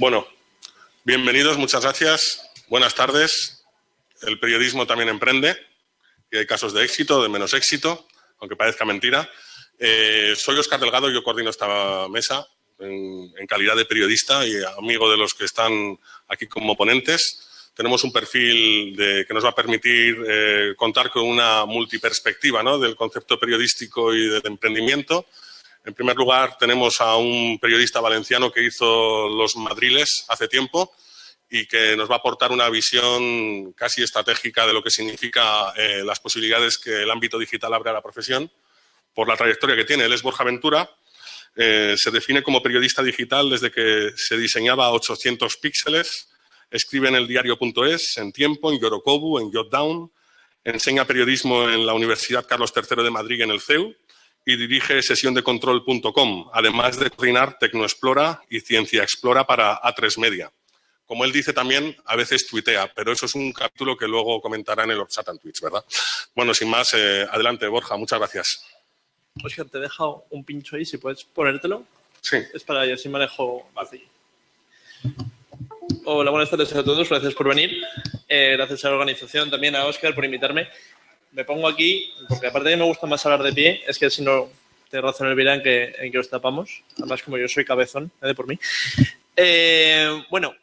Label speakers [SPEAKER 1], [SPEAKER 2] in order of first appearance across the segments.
[SPEAKER 1] Bueno, bienvenidos, muchas gracias. Buenas tardes. El periodismo también emprende y hay casos de éxito, de menos éxito, aunque parezca mentira. Eh, soy Oscar Delgado, yo coordino esta mesa en, calidad de periodista y amigo de los que están aquí como ponentes. Tenemos un perfil que nos va a permitir eh, contar con una multiperspectiva del concepto periodístico y del emprendimiento. En primer lugar, tenemos a un periodista valenciano que hizo los madriles hace tiempo y que nos va a aportar una visión casi estratégica de lo que significa eh, las posibilidades que el ámbito digital abre a la profesión por la trayectoria que tiene. Él es Borja Ventura, eh, se define como periodista digital desde que se diseñaba a 800 píxeles, escribe en el diario.es, en Tiempo, en Yorokobu, en Jotdown, enseña periodismo en la Universidad Carlos III de Madrid en el CEU y dirige sesiondecontrol.com, además de coordinar Tecnoexplora y Ciencia Explora para A3 Media. Como él dice también, a veces tuitea, pero eso es un capítulo que luego comentará en el Orsatan Twitch, ¿verdad? Bueno, sin más, eh, adelante, Borja, muchas gracias.
[SPEAKER 2] Oscar, te he dejado un pincho ahí, si puedes ponértelo.
[SPEAKER 1] Sí.
[SPEAKER 2] Es para así manejo así. Hola, buenas tardes a todos, gracias por venir. Eh, gracias a la organización, también a Oscar por invitarme me pongo aquí, porque aparte de que me gusta más hablar de pie, es que si no, te razón el en que, en que os tapamos. Además, como yo soy cabezón, de por mí. Eh, bueno,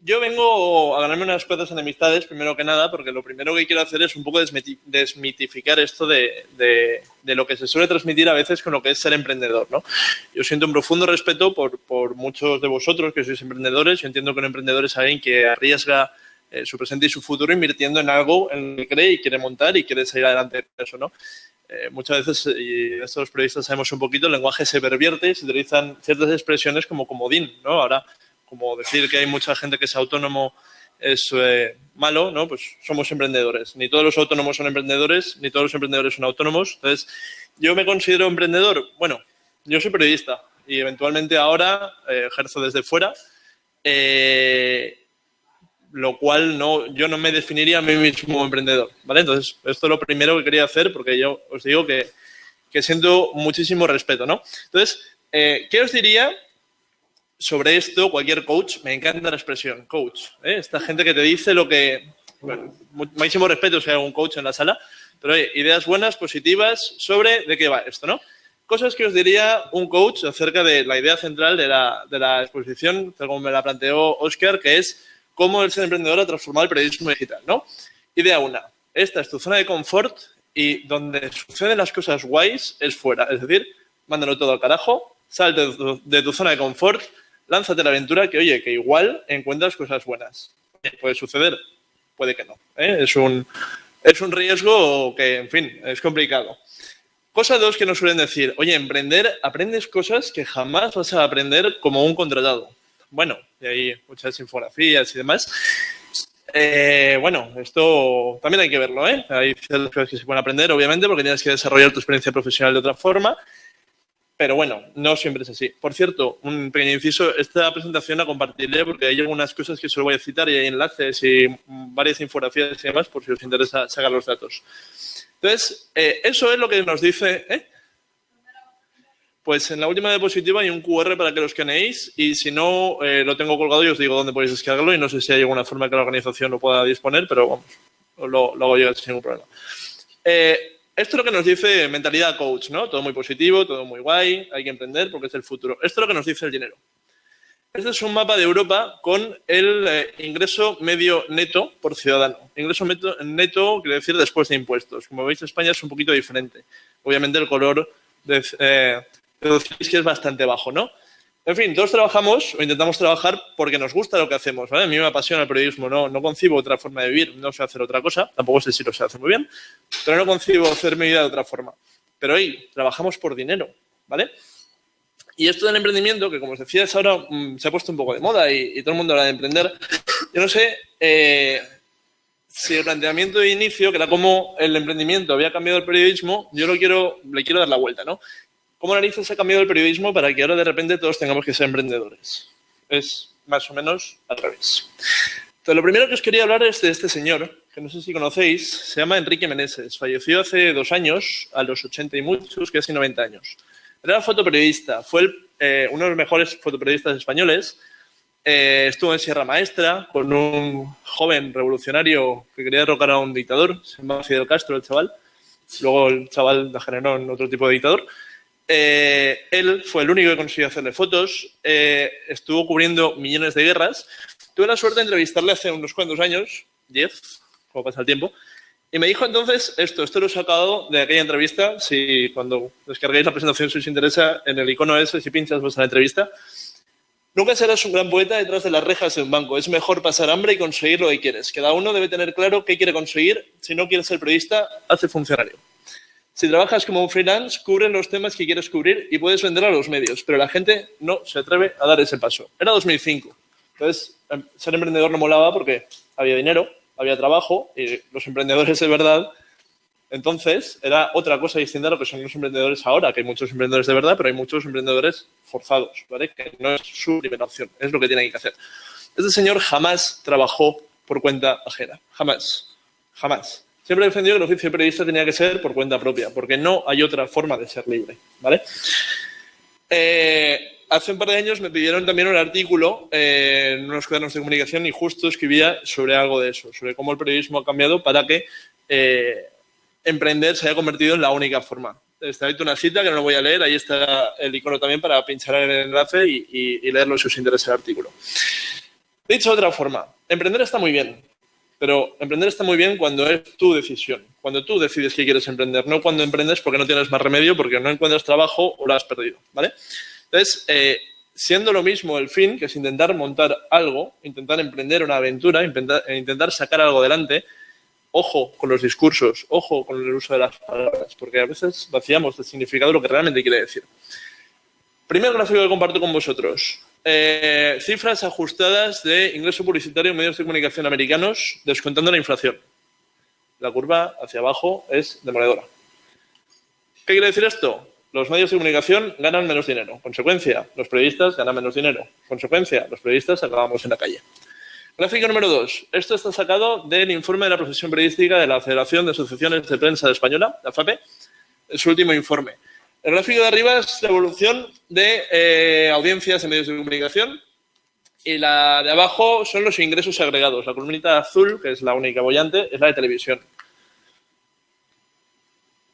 [SPEAKER 2] yo vengo a ganarme unas cuantas enemistades, primero que nada, porque lo primero que quiero hacer es un poco desmitificar esto de, de, lo que se suele transmitir a veces con lo que es ser emprendedor. ¿no? Yo siento un profundo respeto por, por muchos de vosotros que sois emprendedores. Yo entiendo que un emprendedor es alguien que arriesga eh, su presente y su futuro invirtiendo en algo en lo que cree y quiere montar y quiere salir adelante de eso, ¿no? Eh, muchas veces, y estos los periodistas sabemos un poquito, el lenguaje se pervierte y se utilizan ciertas expresiones como comodín, ¿no? Ahora, como decir que hay mucha gente que es autónomo es eh, malo, ¿no? Pues somos emprendedores. Ni todos los autónomos son emprendedores, ni todos los emprendedores son autónomos. Entonces, ¿yo me considero emprendedor? Bueno, yo soy periodista y eventualmente ahora ejerzo desde fuera. Eh, lo cual no, yo no me definiría a mí mismo como emprendedor, ¿vale? Entonces, esto es lo primero que quería hacer porque yo os digo que, siento muchísimo respeto, ¿no? Entonces, eh, ¿qué os diría sobre esto cualquier coach? Me encanta la expresión, coach. ¿eh? Esta gente que te dice lo que... Bueno, máximo respeto si hay un coach en la sala, pero ideas buenas, positivas, sobre de qué va esto, ¿no? Cosas que os diría un coach acerca de la idea central de la, de la exposición, como me la planteó Oscar, que es cómo el ser emprendedor ha transformado el periodismo digital, ¿no? Idea una, esta es tu zona de confort y donde suceden las cosas guays es fuera. Es decir, mándalo todo al carajo, sal de tu, zona de confort, lánzate la aventura que, oye, que igual encuentras cosas buenas. Puede suceder, puede que no. ¿eh? Es, un, es un riesgo que, en fin, es complicado. Cosa dos que nos suelen decir, oye, emprender, aprendes cosas que jamás vas a aprender como un contratado bueno, y hay muchas infografías y demás. Eh, bueno, esto también hay que verlo, ¿eh? Hay ciertas cosas que se pueden aprender, obviamente, porque tienes que desarrollar tu experiencia profesional de otra forma. Pero bueno, no siempre es así. Por cierto, un pequeño inciso, esta presentación la compartiré porque hay algunas cosas que solo voy a citar y hay enlaces y varias infografías y demás por si os interesa sacar los datos. Entonces, eh, eso es lo que nos dice... ¿eh? Pues en la última diapositiva hay un QR para que lo escaneéis y si no, eh, lo tengo colgado y os digo dónde podéis descargarlo y no sé si hay alguna forma que la organización lo pueda disponer, pero vamos, lo, lo hago llegar sin ningún problema. Eh, esto es lo que nos dice mentalidad coach, ¿no? Todo muy positivo, todo muy guay, hay que emprender porque es el futuro. Esto es lo que nos dice el dinero. Este es un mapa de Europa con el eh, ingreso medio neto por ciudadano. Ingreso neto, neto quiere decir después de impuestos. Como veis, España es un poquito diferente. Obviamente el color de, deducís que es bastante bajo, ¿no? En fin, todos trabajamos o intentamos trabajar porque nos gusta lo que hacemos, ¿vale? A mí me apasiona el periodismo, no, no concibo otra forma de vivir, no sé hacer otra cosa, tampoco sé si lo sé hacer muy bien, pero no concibo hacer mi vida de otra forma. Pero hoy trabajamos por dinero, ¿vale? Y esto del emprendimiento, que como os decía, es ahora mm, se ha puesto un poco de moda y, todo el mundo habla de emprender. Yo no sé eh, si el planteamiento de inicio, que era como el emprendimiento había cambiado el periodismo, yo lo quiero, le quiero dar la vuelta, ¿no? ¿Cómo narices ha cambiado el periodismo para que ahora de repente todos tengamos que ser emprendedores? Es más o menos al revés. Entonces, lo primero que os quería hablar es de este señor, que no sé si conocéis, se llama Enrique Meneses. Falleció hace dos años, a los 80 y muchos, casi 90 años. Era fotoperiodista, fue eh, uno de los mejores fotoperiodistas españoles Eh, estuvo en Sierra Maestra con un joven revolucionario que quería derrocar a un dictador, se llama Fidel Castro, el chaval. Luego el chaval degeneró en otro tipo de dictador. Eh, él fue el único que consiguió hacerle fotos, eh, estuvo cubriendo millones de guerras. Tuve la suerte de entrevistarle hace unos cuantos años, 10, como pasa el tiempo, y me dijo entonces esto, esto lo he sacado de aquella entrevista, si cuando descarguéis la presentación si os interesa, en el icono ese, si pinchas vuestra entrevista, Nunca serás un gran poeta detrás de las rejas de un banco. Es mejor pasar hambre y conseguir lo que quieres. Cada uno debe tener claro qué quiere conseguir. Si no quieres ser periodista, hazte funcionario. Si trabajas como un freelance, cubre los temas que quieres cubrir y puedes vender a los medios, pero la gente no se atreve a dar ese paso. Era 2005. Entonces, em, ser emprendedor no molaba porque había dinero, había trabajo y los emprendedores de verdad. Entonces, era otra cosa distinta a lo que son los emprendedores ahora, que hay muchos emprendedores de verdad, pero hay muchos emprendedores forzados, ¿vale? Que no es su primera opción, es lo que tienen que hacer. Este señor jamás trabajó por cuenta ajena, jamás, jamás. Siempre he defendido que el oficio de periodista tenía que ser por cuenta propia, porque no hay otra forma de ser libre, ¿vale? Eh, hace un par de años me pidieron también un artículo eh, en unos cuadernos de comunicación y justo escribía sobre algo de eso, sobre cómo el periodismo ha cambiado para que eh, emprender se haya convertido en la única forma. Está ahí una cita que no lo voy a leer, ahí está el icono también para pinchar el enlace y, y leerlo si os interesa el artículo. Dicho de otra forma, emprender está muy bien, pero emprender está muy bien cuando es tu decisión, cuando tú decides que quieres emprender, no cuando emprendes porque no tienes más remedio, porque no encuentras trabajo o lo has perdido, ¿vale? Entonces, eh, siendo lo mismo el fin, que es intentar montar algo, intentar emprender una aventura, intentar, sacar algo adelante, ojo con los discursos, ojo con el uso de las palabras, porque a veces vaciamos el significado de lo que realmente quiere decir. Primer gráfico que comparto con vosotros. Eh, cifras ajustadas de ingreso publicitario en medios de comunicación americanos descontando la inflación. La curva hacia abajo es demoledora. ¿Qué quiere decir esto? Los medios de comunicación ganan menos dinero. Consecuencia, los periodistas ganan menos dinero. Consecuencia, los periodistas acabamos en la calle. Gráfico número 2. Esto está sacado del informe de la profesión periodística de la Federación de Asociaciones de Prensa Española, la FAPE, su último informe. El gráfico de arriba es la evolución de eh, audiencias en medios de comunicación y la de abajo son los ingresos agregados. La columnita azul, que es la única bollante, es la de televisión.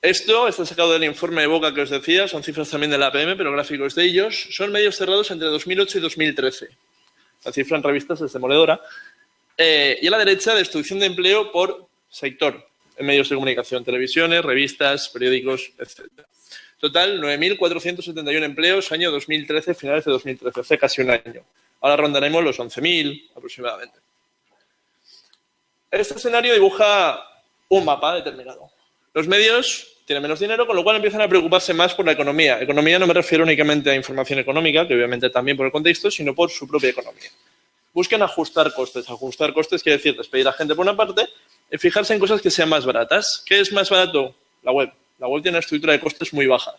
[SPEAKER 2] Esto está sacado del informe de Boca que os decía, son cifras también de la APM, pero gráficos de ellos. Son medios cerrados entre 2008 y 2013. La cifra en revistas es demoledora. Eh, y a la derecha, destrucción de empleo por sector en medios de comunicación, televisiones, revistas, periódicos, etc. Total, 9.471 empleos, año 2013, finales de 2013, hace casi un año. Ahora rondaremos los 11.000 aproximadamente. Este escenario dibuja un mapa determinado. Los medios tienen menos dinero, con lo cual empiezan a preocuparse más por la economía. Economía no me refiero únicamente a información económica, que obviamente también por el contexto, sino por su propia economía. Buscan ajustar costes. Ajustar costes quiere decir despedir a gente por una parte y fijarse en cosas que sean más baratas. ¿Qué es más barato? La web. La web tiene una estructura de costes muy baja.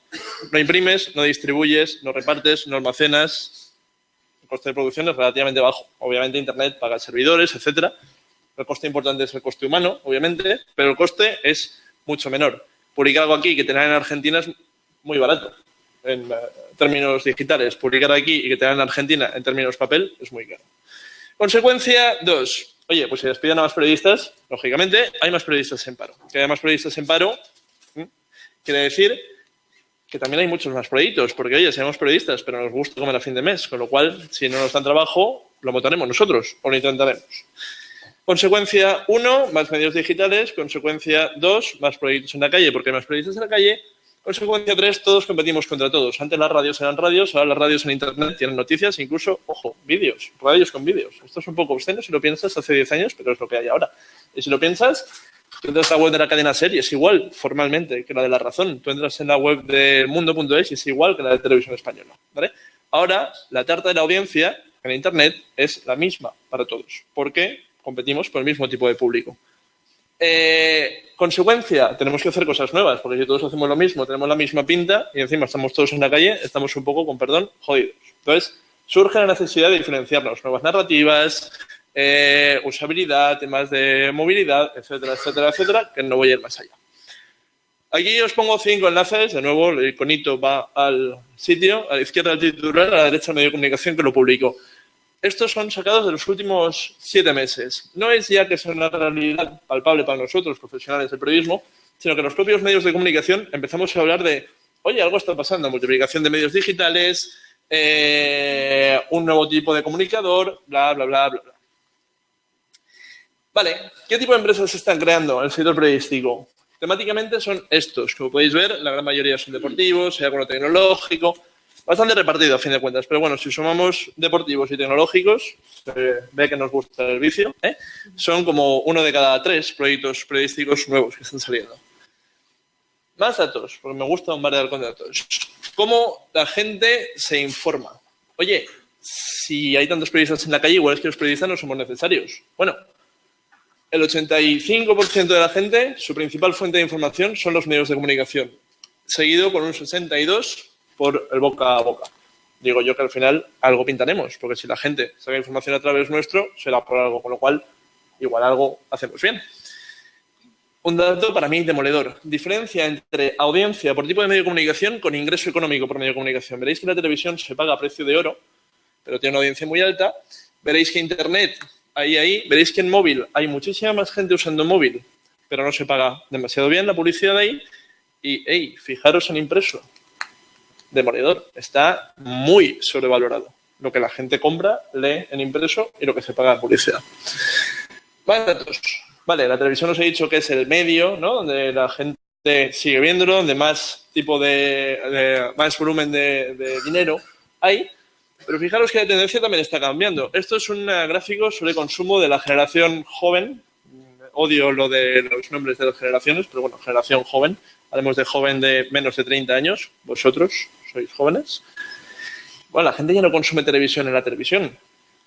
[SPEAKER 2] No imprimes, no distribuyes, no repartes, no almacenas. El coste de producción es relativamente bajo. Obviamente Internet paga servidores, etcétera. El coste importante es el coste humano, obviamente, pero el coste es mucho menor. Publicar algo aquí que tener en Argentina es muy barato en eh, términos digitales. Publicar aquí y que tener en Argentina en términos papel es muy caro. Consecuencia dos. Oye, pues si despiden a más periodistas, lógicamente hay más periodistas en paro. Que hay más periodistas en paro, Quiere decir que también hay muchos más proyectos, porque oye, somos periodistas, pero nos gusta comer a fin de mes, con lo cual, si no nos dan trabajo, lo votaremos nosotros o lo intentaremos. Consecuencia 1, más medios digitales. Consecuencia 2, más proyectos en la calle, porque hay más proyectos en la calle. Consecuencia 3, todos competimos contra todos. Antes las radios eran radios, ahora las radios en Internet tienen noticias, incluso, ojo, vídeos, radios con vídeos. Esto es un poco obsceno si lo piensas hace 10 años, pero es lo que hay ahora. Y si lo piensas, Tú entras a la web de la cadena serie, es igual formalmente que la de La Razón. Tú entras en la web de mundo.es y es igual que la de Televisión Española. ¿vale? Ahora, la tarta de la audiencia en Internet es la misma para todos, porque competimos por el mismo tipo de público. Eh, consecuencia, tenemos que hacer cosas nuevas, porque si todos hacemos lo mismo, tenemos la misma pinta y encima estamos todos en la calle, estamos un poco, con perdón, jodidos. Entonces, surge la necesidad de diferenciarnos, nuevas narrativas, eh, usabilidad, temas de movilidad, etcétera, etcétera, etcétera, que no voy a ir más allá. Aquí os pongo cinco enlaces, de nuevo el iconito va al sitio, a la izquierda el titular, a la derecha el medio de comunicación que lo publico. estos son sacados de los últimos siete meses. No es ya que sea una realidad palpable para nosotros, profesionales del periodismo, sino que los propios medios de comunicación empezamos a hablar de, oye, algo está pasando, multiplicación de medios digitales, eh, un nuevo tipo de comunicador, bla, bla, bla, bla, bla. Vale, ¿qué tipo de empresas se están creando en el sector periodístico? Temáticamente son estos. Como podéis ver, la gran mayoría son deportivos, sea algo tecnológico, bastante repartido a fin de cuentas. Pero bueno, si sumamos deportivos y tecnológicos, ve que nos gusta el vicio, ¿eh? son como uno de cada tres proyectos periodísticos nuevos que están saliendo. Más datos, porque me gusta bombardear con datos. ¿Cómo la gente se informa? Oye, si hay tantos periodistas en la calle, igual es que los periodistas no somos necesarios. Bueno, el 85% de la gente, su principal fuente de información son los medios de comunicación, seguido por un 62% por el boca a boca. Digo yo que al final algo pintaremos, porque si la gente saca información a través nuestro, será por algo, con lo cual igual algo hacemos bien. Un dato para mí demoledor. Diferencia entre audiencia por tipo de medio de comunicación con ingreso económico por medio de comunicación. Veréis que la televisión se paga a precio de oro, pero tiene una audiencia muy alta. Veréis que Internet ahí, ahí, veréis que en móvil hay muchísima más gente usando móvil, pero no se paga demasiado bien la publicidad ahí. Y, hey, fijaros en impreso. Demoledor. Está muy sobrevalorado. Lo que la gente compra, lee en impreso y lo que se paga en publicidad. Vale. Vale, la televisión os he dicho que es el medio, ¿no? Donde la gente sigue viéndolo, donde más tipo de, más volumen de dinero hay. Pero fijaros que la tendencia también está cambiando. Esto es un gráfico sobre consumo de la generación joven. Odio lo de los nombres de las generaciones, pero bueno, generación joven. Hablemos de joven de menos de 30 años. Vosotros sois jóvenes. Bueno, la gente ya no consume televisión en la televisión.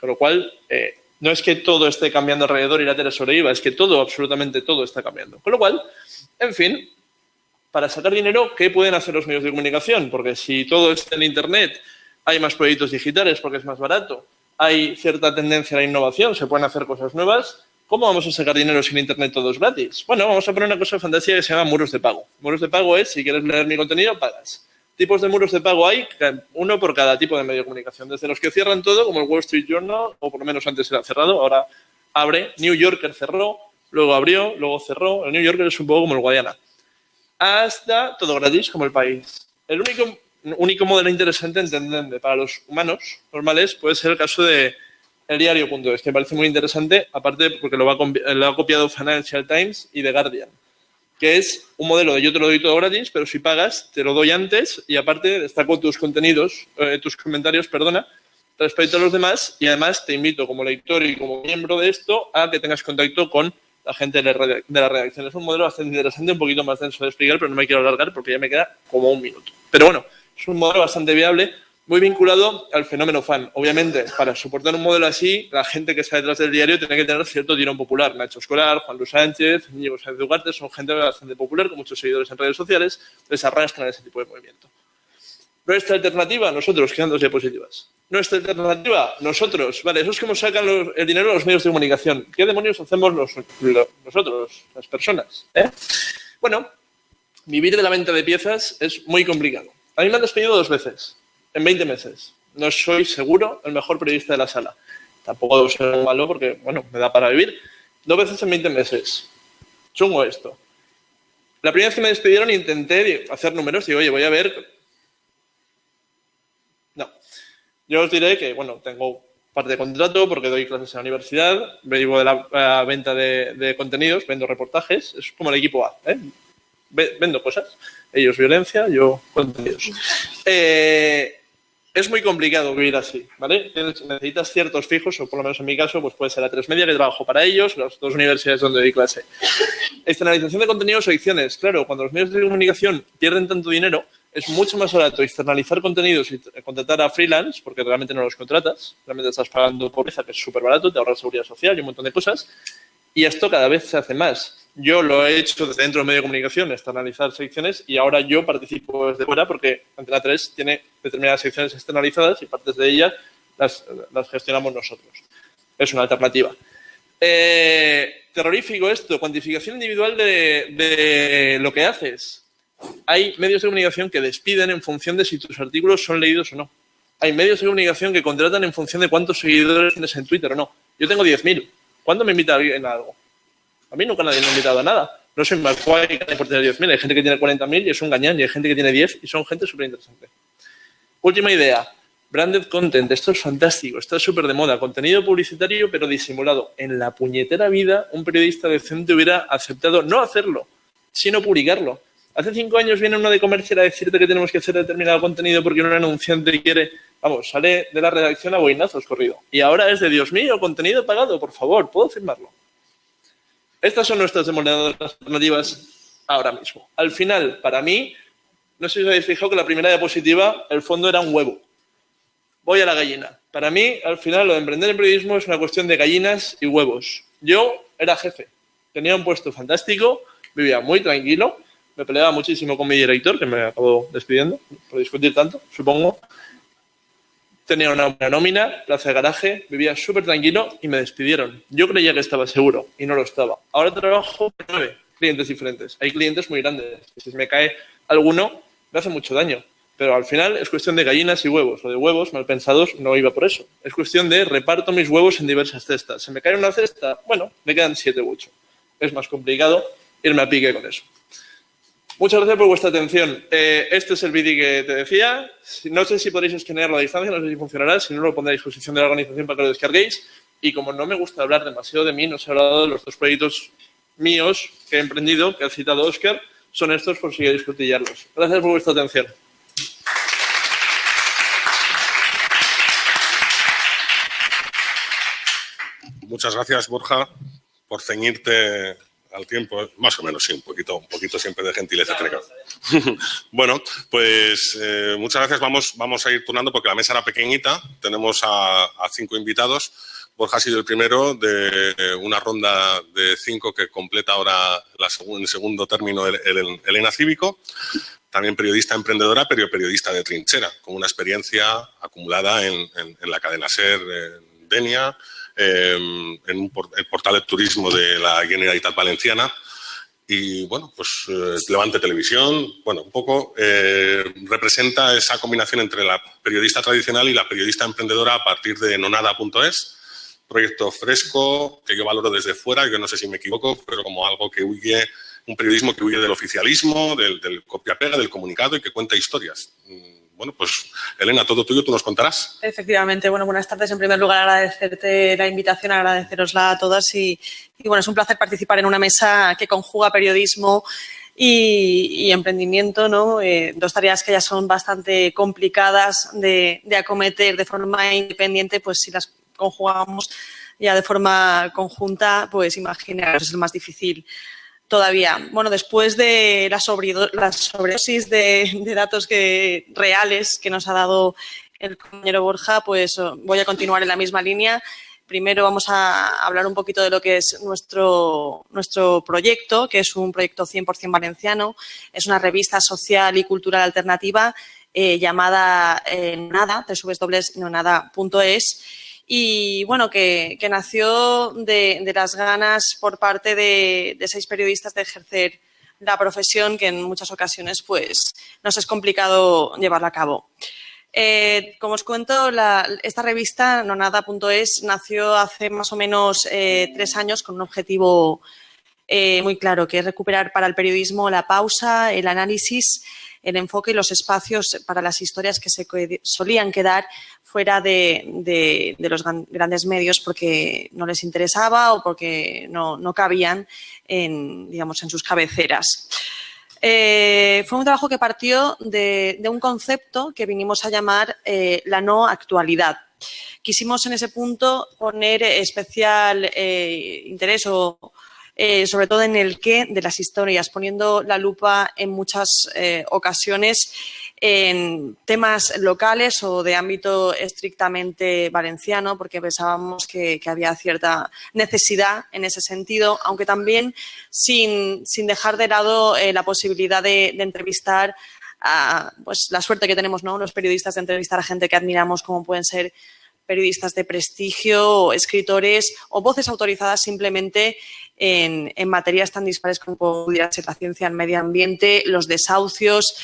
[SPEAKER 2] Con lo cual, eh, no es que todo esté cambiando alrededor y la tele sobreviva, es que todo, absolutamente todo está cambiando. Con lo cual, en fin, para sacar dinero, ¿qué pueden hacer los medios de comunicación? Porque si todo está en Internet hay más proyectos digitales porque es más barato, hay cierta tendencia a la innovación, se pueden hacer cosas nuevas. ¿Cómo vamos a sacar dinero sin Internet todos gratis? Bueno, vamos a poner una cosa de fantasía que se llama muros de pago. Muros de pago es, si quieres leer mi contenido, pagas. Tipos de muros de pago hay, uno por cada tipo de medio de comunicación. Desde los que cierran todo, como el Wall Street Journal, o por lo menos antes era cerrado, ahora abre. New Yorker cerró, luego abrió, luego cerró. El New Yorker es un poco como el Guadiana. Hasta todo gratis, como el país. El único único modelo interesante entender para los humanos normales puede ser el caso de el diario.es, que me parece muy interesante, aparte porque lo, ha copiado Financial Times y The Guardian, que es un modelo de yo te lo doy todo gratis, pero si pagas, te lo doy antes y aparte destaco tus contenidos, eh, tus comentarios, perdona, respecto a los demás y además te invito como lector y como miembro de esto a que tengas contacto con la gente de la redacción. Es un modelo bastante interesante, un poquito más denso de explicar, pero no me quiero alargar porque ya me queda como un minuto. Pero bueno, es un modelo bastante viable, muy vinculado al fenómeno fan. Obviamente, para soportar un modelo así, la gente que está detrás del diario tiene que tener cierto tirón popular. Nacho Escolar, Juan Luis Sánchez, Íñigo Sánchez Ugarte son gente bastante popular, con muchos seguidores en redes sociales, les arrastran ese tipo de movimiento. Nuestra alternativa, nosotros, quedan dos diapositivas. Nuestra alternativa, nosotros, vale, eso es como sacan el dinero los medios de comunicación. ¿Qué demonios hacemos nosotros, las personas? Eh? Bueno, vivir de la venta de piezas es muy complicado. A mí me han despedido dos veces, en 20 meses. No soy seguro el mejor periodista de la sala. Tampoco debo ser malo porque, bueno, me da para vivir. Dos veces en 20 meses. Chungo esto. La primera vez que me despidieron intenté hacer números y oye, voy a ver... No. Yo os diré que, bueno, tengo parte de contrato porque doy clases en la universidad, vivo de la, venta de, de, contenidos, vendo reportajes, es como el equipo A, ¿eh? Vendo cosas. Ellos violencia, yo contenidos. Eh, es muy complicado vivir así, ¿vale? Necesitas ciertos fijos, o por lo menos en mi caso, pues puede ser la tres media que trabajo para ellos, las dos universidades donde doy clase. Externalización de contenidos o ediciones. Claro, cuando los medios de comunicación pierden tanto dinero, es mucho más barato externalizar contenidos y contratar a freelance, porque realmente no los contratas, realmente estás pagando pobreza, que es súper barato, te ahorras seguridad social y un montón de cosas, y esto cada vez se hace más. Yo lo he hecho desde dentro del medio de comunicación, externalizar secciones, y ahora yo participo desde fuera porque Antena 3 tiene determinadas secciones externalizadas y partes de ellas las, gestionamos nosotros. Es una alternativa. Eh, terrorífico esto, cuantificación individual de, de, lo que haces. Hay medios de comunicación que despiden en función de si tus artículos son leídos o no. Hay medios de comunicación que contratan en función de cuántos seguidores tienes en Twitter o no. Yo tengo 10.000. ¿Cuándo me invita alguien a algo? A mí nunca nadie me ha invitado a nada. No soy McQuay por tener 10.000. Hay gente que tiene 40.000 y es un gañán. Y hay gente que tiene 10 y son gente súper interesante. Última idea. Branded content. Esto es fantástico. Está súper de moda. Contenido publicitario, pero disimulado. En la puñetera vida, un periodista decente hubiera aceptado no hacerlo, sino publicarlo. Hace cinco años viene uno de comercial a decirte que tenemos que hacer determinado contenido porque un anunciante quiere, vamos, sale de la redacción a boinazos corrido. Y ahora es de, Dios mío, contenido pagado, por favor, ¿puedo firmarlo? Estas son nuestras demoledoras alternativas ahora mismo. Al final, para mí, no sé si os habéis fijado que la primera diapositiva, el fondo era un huevo. Voy a la gallina. Para mí, al final, lo de emprender en periodismo es una cuestión de gallinas y huevos. Yo era jefe, tenía un puesto fantástico, vivía muy tranquilo, me peleaba muchísimo con mi director, que me acabó despidiendo por discutir tanto, supongo. Tenía una buena nómina, plaza de garaje, vivía súper tranquilo y me despidieron. Yo creía que estaba seguro y no lo estaba. Ahora trabajo con nueve clientes diferentes. Hay clientes muy grandes. Si me cae alguno, me hace mucho daño. Pero al final es cuestión de gallinas y huevos. O de huevos mal pensados no iba por eso. Es cuestión de reparto mis huevos en diversas cestas. Se me cae una cesta, bueno, me quedan siete u ocho. Es más complicado irme a pique con eso. Muchas gracias por vuestra atención. Eh, este es el vídeo que te decía. No sé si podréis escanear la distancia, no sé si funcionará. Si no, lo pondré a disposición de la organización para que lo descarguéis. Y como no me gusta hablar demasiado de mí, no os he hablado de los dos proyectos míos que he emprendido, que ha citado Oscar. Son estos por si queréis cotillarlos. Gracias por vuestra atención.
[SPEAKER 1] Muchas gracias, Borja, por ceñirte al tiempo, más o menos, sí, un poquito, un poquito siempre de gentileza. bueno, pues eh, muchas gracias. Vamos, vamos a ir turnando porque la mesa era pequeñita. Tenemos a, cinco invitados. Borja ha sido el primero de una ronda de cinco que completa ahora la en el segundo término el, Elena Cívico. También periodista emprendedora, pero periodista de trinchera, con una experiencia acumulada en, la cadena SER, en Denia, Em, en el portal de turismo de la Generalitat Valenciana. Y bueno, pues eh, Levante Televisión, bueno, un poco eh, representa esa combinación entre la periodista tradicional y la periodista emprendedora a partir de nonada.es, proyecto fresco que yo valoro desde fuera, yo no sé si me equivoco, pero como algo que huye, un periodismo que huye del oficialismo, del, del copia-pega, del comunicado y que cuenta historias bueno, pues Elena, todo tuyo, tú nos contarás.
[SPEAKER 3] Efectivamente, bueno, buenas tardes. En primer lugar, agradecerte la invitación, agradecerosla a todas y, bueno, es un placer participar en una mesa que conjuga periodismo y, emprendimiento, ¿no? Eh, dos tareas que ya son bastante complicadas de, de acometer de forma independiente, pues si las conjugamos ya de forma conjunta, pues imaginaros, es el más difícil todavía. Bueno, después de la, sobredosis de, datos que, reales que nos ha dado el compañero Borja, pues oh, voy a continuar en la misma línea. Primero vamos a hablar un poquito de lo que es nuestro, nuestro proyecto, que es un proyecto 100% valenciano. Es una revista social y cultural alternativa eh, llamada eh, Nada, www.nonada.es y bueno, que, nació de, las ganas por parte de, seis periodistas de ejercer la profesión que en muchas ocasiones pues nos es complicado llevarla a cabo. Eh, como os cuento, esta revista, nonada.es, nació hace más o menos eh, tres años con un objetivo eh, muy claro, que es recuperar para el periodismo la pausa, el análisis, el enfoque y los espacios para las historias que se solían quedar fuera de, los grandes medios porque no les interesaba o porque no, cabían en, digamos, en sus cabeceras. Eh, fue un trabajo que partió de, un concepto que vinimos a llamar eh, la no actualidad. Quisimos en ese punto poner especial interés o, sobre todo en el qué de las historias, poniendo la lupa en muchas ocasiones en temas locales o de ámbito estrictamente valenciano, porque pensábamos que, había cierta necesidad en ese sentido, aunque también sin, dejar de lado eh, la posibilidad de, entrevistar a, pues la suerte que tenemos ¿no? los periodistas de entrevistar a gente que admiramos, como pueden ser periodistas de prestigio, escritores o voces autorizadas simplemente en, materias tan dispares como pudiera ser la ciencia, el medio ambiente, los desahucios,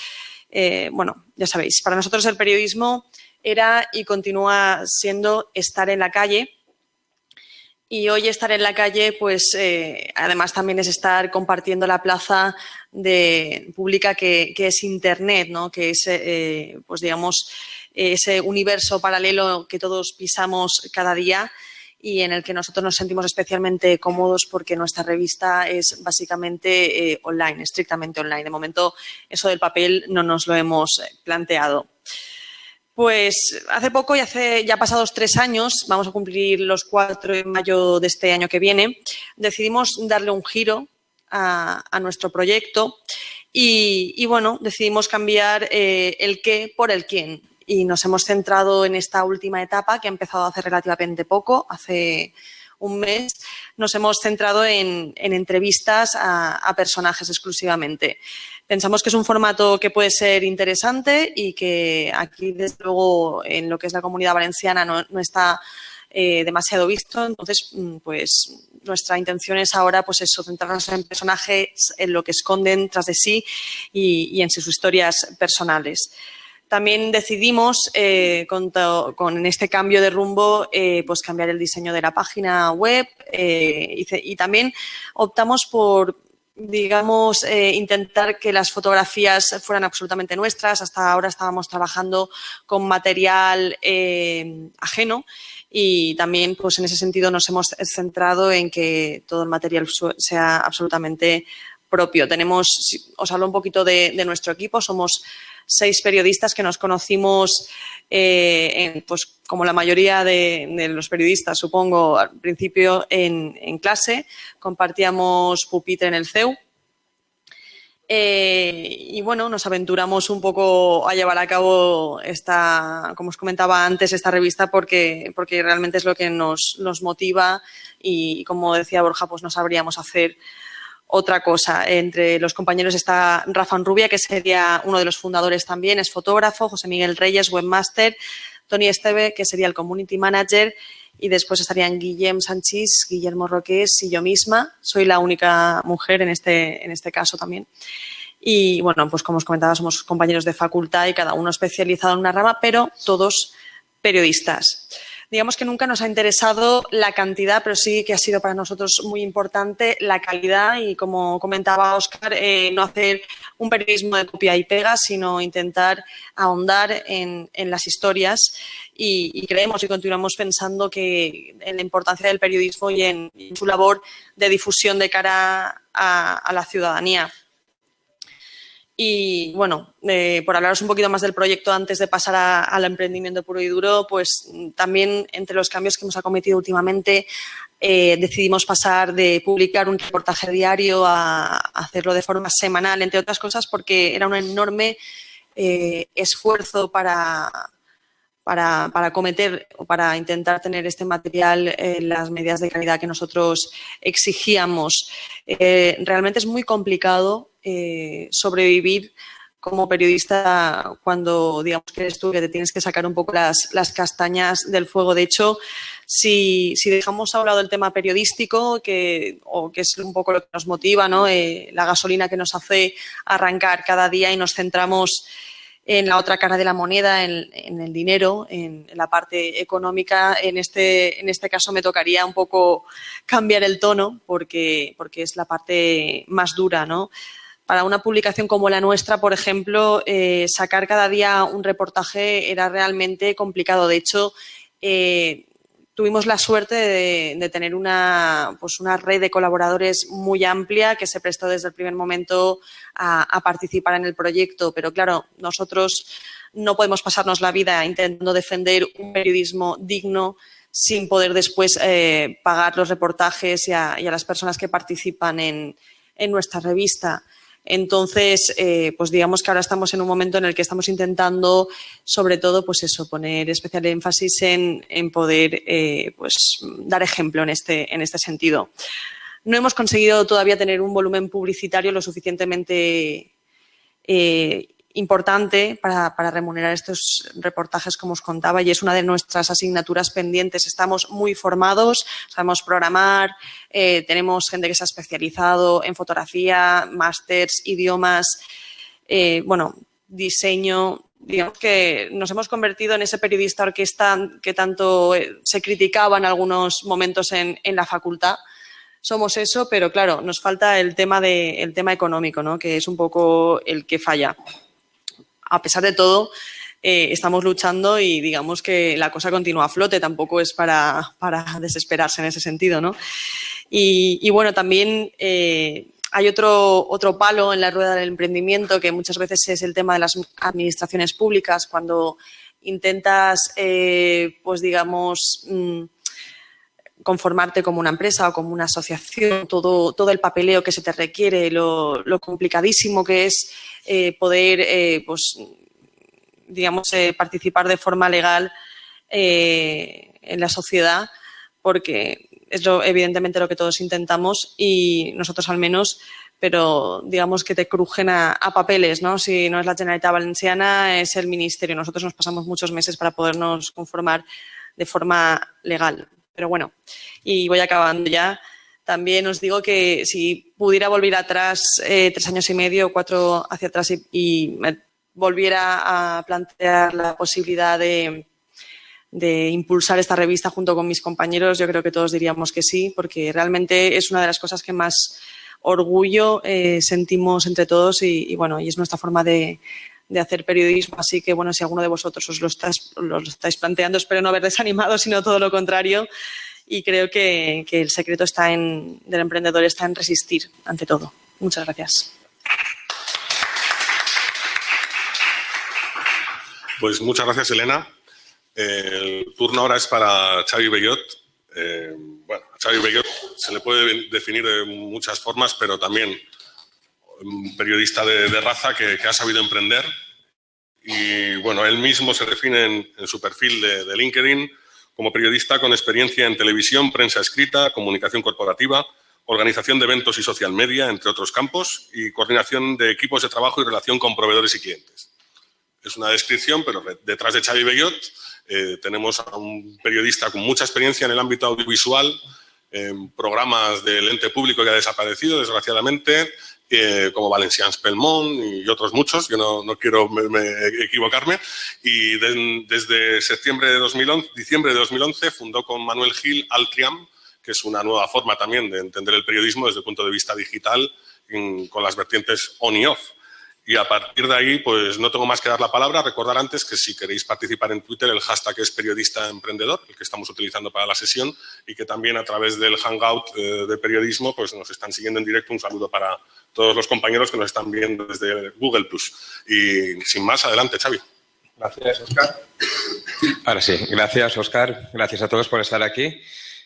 [SPEAKER 3] eh, bueno, ya sabéis, para nosotros el periodismo era y continúa siendo estar en la calle. Y hoy estar en la calle, pues eh, además también es estar compartiendo la plaza pública que, es Internet, ¿no? que es, eh, pues digamos, ese universo paralelo que todos pisamos cada día y en el que nosotros nos sentimos especialmente cómodos porque nuestra revista es básicamente eh, online, estrictamente online. De momento, eso del papel no nos lo hemos eh, planteado. Pues hace poco, y hace ya pasados tres años, vamos a cumplir los cuatro de mayo de este año que viene, decidimos darle un giro a, nuestro proyecto y, bueno, decidimos cambiar eh, el qué por el quién y nos hemos centrado en esta última etapa que ha empezado hace relativamente poco, hace un mes, nos hemos centrado en, entrevistas a, personajes exclusivamente. Pensamos que es un formato que puede ser interesante y que aquí, desde luego, en lo que es la comunidad valenciana no, está eh, demasiado visto. Entonces, mm, pues nuestra intención es ahora, pues eso, centrarnos en personajes, en lo que esconden tras de sí y en sus historias personales. También decidimos, eh, con, este cambio de rumbo, eh, pues cambiar el diseño de la página web eh, y, también optamos por, digamos, intentar que las fotografías fueran absolutamente nuestras. Hasta ahora estábamos trabajando con material ajeno y también, pues en ese sentido, nos hemos centrado en que todo el material sea absolutamente propio. Tenemos, os hablo un poquito de, de nuestro equipo, somos seis periodistas que nos conocimos, eh, pues como la mayoría de, los periodistas, supongo, al principio en, clase, compartíamos pupitre en el CEU. Eh, y bueno, nos aventuramos un poco a llevar a cabo esta, como os comentaba antes, esta revista porque, porque realmente es lo que nos, nos motiva y, como decía Borja, pues no sabríamos hacer otra cosa. Entre los compañeros está Rafa Rubia, que sería uno de los fundadores también, es fotógrafo, José Miguel Reyes, webmaster, Tony Esteve, que sería el community manager, y después estarían Guillem Sánchez, Guillermo Roques y yo misma. Soy la única mujer en este, en este caso también. Y bueno, pues como os comentaba, somos compañeros de facultad y cada uno especializado en una rama, pero todos periodistas digamos que nunca nos ha interesado la cantidad, pero sí que ha sido para nosotros muy importante la calidad y, como comentaba Oscar, eh, no hacer un periodismo de copia y pega, sino intentar ahondar en, las historias y, creemos y continuamos pensando que en la importancia del periodismo y en, su labor de difusión de cara a la ciudadanía. Y bueno, eh, por hablaros un poquito más del proyecto antes de pasar al emprendimiento puro y duro, pues también entre los cambios que hemos acometido últimamente eh, decidimos pasar de publicar un reportaje diario a, hacerlo de forma semanal, entre otras cosas porque era un enorme eh, esfuerzo para, para, para, cometer o para intentar tener este material en las medidas de calidad que nosotros exigíamos. realmente es muy complicado eh, sobrevivir como periodista cuando, digamos, que eres tú que te tienes que sacar un poco las, castañas del fuego. De hecho, si, dejamos a un lado el tema periodístico, que, o que es un poco lo que nos motiva, ¿no? Eh, la gasolina que nos hace arrancar cada día y nos centramos en la otra cara de la moneda, en, el dinero, en, la parte económica. En este, en este caso me tocaría un poco cambiar el tono porque, porque es la parte más dura, ¿no? Para una publicación como la nuestra, por ejemplo, eh, sacar cada día un reportaje era realmente complicado. De hecho, eh, tuvimos la suerte de, tener una, pues una red de colaboradores muy amplia que se prestó desde el primer momento a, participar en el proyecto. Pero claro, nosotros no podemos pasarnos la vida intentando defender un periodismo digno sin poder después eh, pagar los reportajes y a, las personas que participan en nuestra revista. Entonces, eh, pues digamos que ahora estamos en un momento en el que estamos intentando, sobre todo, pues eso, poner especial énfasis en, poder eh, pues, dar ejemplo en este, en este sentido. No hemos conseguido todavía tener un volumen publicitario lo suficientemente eh, importante para, remunerar estos reportajes, como os contaba, y es una de nuestras asignaturas pendientes. Estamos muy formados, sabemos programar, eh, tenemos gente que se ha especializado en fotografía, másters, idiomas, eh, bueno, diseño, digamos que nos hemos convertido en ese periodista orquesta que tanto eh, se criticaba en algunos momentos en, la facultad. Somos eso, pero claro, nos falta el tema, de, el tema económico, ¿no? que es un poco el que falla. A pesar de todo, eh, estamos luchando y digamos que la cosa continúa a flote, tampoco es para, desesperarse en ese sentido. ¿no? Y, bueno, también eh, hay otro, otro palo en la rueda del emprendimiento que muchas veces es el tema de las administraciones públicas, cuando intentas, eh, pues digamos, mm, conformarte como una empresa o como una asociación, todo, todo el papeleo que se te requiere, lo, complicadísimo que es eh, poder, eh, pues, digamos, participar de forma legal en la sociedad, porque es lo, evidentemente lo que todos intentamos y nosotros al menos, pero digamos que te crujen a, papeles, ¿no? Si no es la Generalitat Valenciana, es el Ministerio. Nosotros nos pasamos muchos meses para podernos conformar de forma legal. Pero bueno, y voy acabando ya. También os digo que si pudiera volver atrás eh, tres años y medio, cuatro hacia atrás y me volviera a plantear la posibilidad de, impulsar esta revista junto con mis compañeros, yo creo que todos diríamos que sí, porque realmente es una de las cosas que más orgullo eh, sentimos entre todos y, bueno, y es nuestra forma de, hacer periodismo. Así que, bueno, si alguno de vosotros os lo, lo estáis planteando, espero no haber desanimado, sino todo lo contrario. Y creo que, que el secreto está en, del emprendedor está en resistir ante todo. Muchas gracias.
[SPEAKER 1] Pues muchas gracias, Elena. El turno ahora es para Xavi Bellot. Eh, bueno, a Xavi Bellot se le puede definir de muchas formas, pero también un periodista de, raza que, ha sabido emprender. Y bueno, él mismo se define en, su perfil de, de, LinkedIn como periodista con experiencia en televisión, prensa escrita, comunicación corporativa, organización de eventos y social media, entre otros campos, y coordinación de equipos de trabajo y relación con proveedores y clientes. Es una descripción, pero detrás de Xavi Bellot eh, tenemos a un periodista con mucha experiencia en el ámbito audiovisual, en programas del ente público que ha desaparecido, desgraciadamente, como Valencians Pelmont y otros muchos, yo no, quiero equivocarme, y desde septiembre de 2011, diciembre de 2011 fundó con Manuel Gil Altriam, que es una nueva forma también de entender el periodismo desde el punto de vista digital, con las vertientes on y off. Y a partir de ahí, pues no tengo más que dar la palabra. Recordar antes que si queréis participar en Twitter, el hashtag es periodista emprendedor, el que estamos utilizando para la sesión, y que también a través del Hangout eh, de periodismo pues nos están siguiendo en directo. Un saludo para todos los compañeros que nos están viendo desde Google Plus. Y sin más, adelante, Xavi.
[SPEAKER 4] Gracias, Oscar. Ahora sí, gracias, Oscar. Gracias a todos por estar aquí.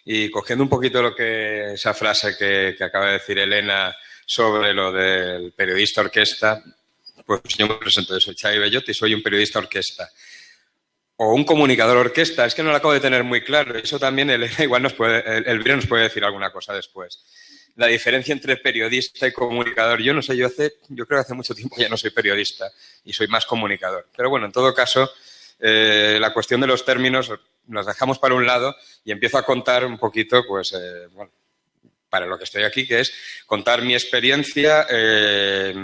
[SPEAKER 4] Y cogiendo un poquito lo que esa frase que, que acaba de decir Elena sobre lo del periodista orquesta, pues yo me presento, soy Xavi Bellotti, soy un periodista orquesta. O un comunicador orquesta, es que no lo acabo de tener muy claro. Eso también el, igual nos puede, el, el nos puede decir alguna cosa después. La diferencia entre periodista y comunicador, yo no sé, yo hace, yo creo que hace mucho tiempo ya no soy periodista y soy más comunicador. Pero bueno, en todo caso, eh, la cuestión de los términos los dejamos para un lado y empiezo a contar un poquito, pues, eh, bueno, para lo que estoy aquí, que es contar mi experiencia eh,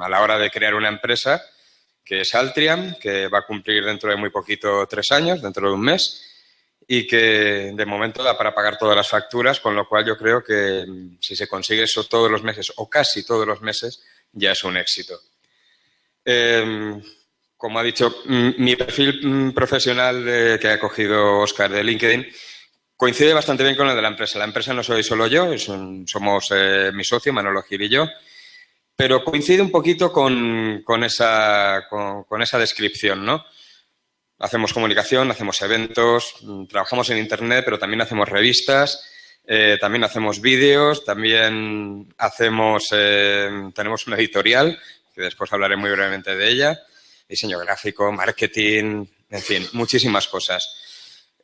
[SPEAKER 4] a la hora de crear una empresa, que es Altriam, que va a cumplir dentro de muy poquito tres años, dentro de un mes, y que de momento da para pagar todas las facturas, con lo cual yo creo que mm, si se consigue eso todos los meses o casi todos los meses, ya es un éxito. Em, como ha dicho, mm, mi perfil mm, profesional que ha cogido Oscar de LinkedIn Coincide bastante bien con el de la empresa. La empresa no soy solo yo, somos eh, mi socio, Manolo Gil y yo, pero coincide un poquito con, esa, con, esa descripción, ¿no? Hacemos comunicación, hacemos eventos, mm, trabajamos en Internet, pero también hacemos revistas, eh, también hacemos vídeos, también hacemos, eh, tenemos una editorial, que después hablaré muy brevemente de ella, diseño gráfico, marketing, en fin, muchísimas cosas.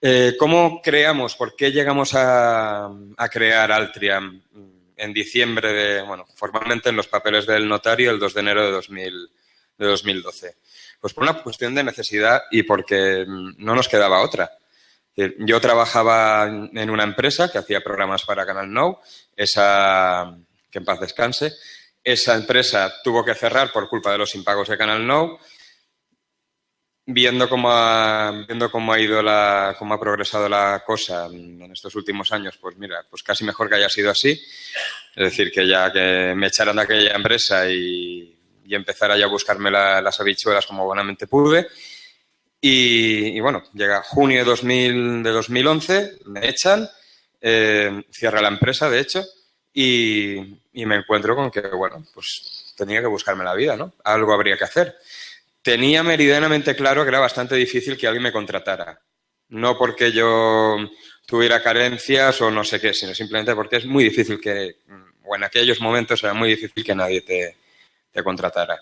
[SPEAKER 4] Eh, ¿Cómo creamos, por qué llegamos a, crear Altriam en diciembre de, bueno, formalmente en los papeles del notario el 2 de enero de, 2000, de 2012? Pues por una cuestión de necesidad y porque no nos quedaba otra. Yo trabajaba en una empresa que hacía programas para Canal Now, esa, que en paz descanse. Esa empresa tuvo que cerrar por culpa de los impagos de Canal Now viendo cómo ha, viendo cómo ha ido la, cómo ha progresado la cosa en estos últimos años, pues mira, pues casi mejor que haya sido así. Es decir, que ya que me echaran de aquella empresa y, y empezara ya a buscarme las habichuelas como buenamente pude. Y, bueno, llega junio de, 2000, de 2011, me echan, eh, cierra la empresa, de hecho, y, y me encuentro con que, bueno, pues tenía que buscarme la vida, ¿no? Algo habría que hacer tenía meridianamente claro que era bastante difícil que alguien me contratara. No porque yo tuviera carencias o no sé qué, sino simplemente porque es muy difícil que, o en aquellos momentos era muy difícil que nadie te, contratara.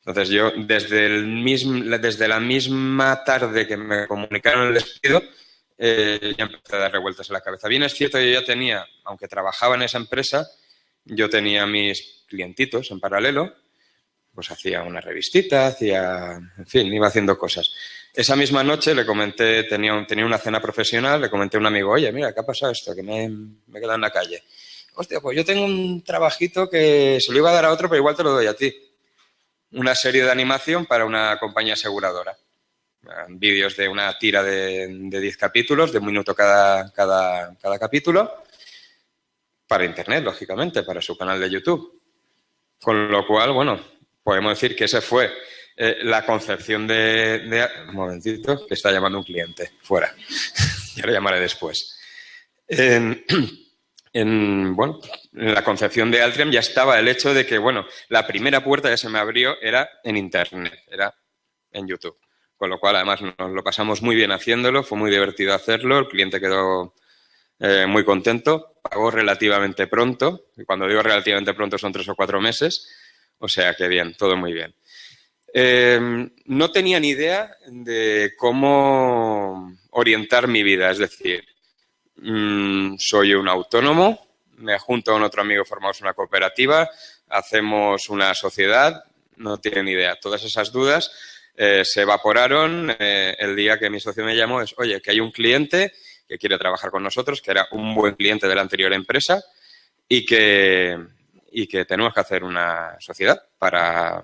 [SPEAKER 4] Entonces yo, desde, el mismo, desde la misma tarde que me comunicaron el despido, eh, ya empecé a dar revueltas en la cabeza. Bien es cierto que yo ya tenía, aunque trabajaba en esa empresa, yo tenía mis clientitos en paralelo, pues hacía una revistita, hacía, en fin, iba haciendo cosas. Esa misma noche le comenté, tenía, tenía una cena profesional, le comenté a un amigo, oye, mira, ¿qué ha pasado esto? Que me, me he quedado en la calle. Hostia, pues yo tengo un trabajito que se lo iba a dar a otro, pero igual te lo doy a ti. Una serie de animación para una compañía aseguradora. Vídeos de una tira de 10 capítulos, de un minuto cada, cada, cada capítulo, para Internet, lógicamente, para su canal de YouTube. Con lo cual, bueno, podemos decir que esa fue eh, la concepción de, Un momentito, que está llamando un cliente. Fuera. ya lo llamaré después. En, bueno, en la concepción de Altrium ya estaba el hecho de que, bueno, la primera puerta que se me abrió era en Internet, era en YouTube. Con lo cual, además, nos lo pasamos muy bien haciéndolo, fue muy divertido hacerlo, el cliente quedó eh, muy contento, pagó relativamente pronto, y cuando digo relativamente pronto son tres o cuatro meses, o sea que bien, todo muy bien. Eh, no tenía ni idea de cómo orientar mi vida, es decir, mm, soy un autónomo, me junto con otro amigo, formamos una cooperativa, hacemos una sociedad, no tiene ni idea. Todas esas dudas eh, se evaporaron eh, el día que mi socio me llamó, es, oye, que hay un cliente que quiere trabajar con nosotros, que era un buen cliente de la anterior empresa y que, y que tenemos que hacer una sociedad para,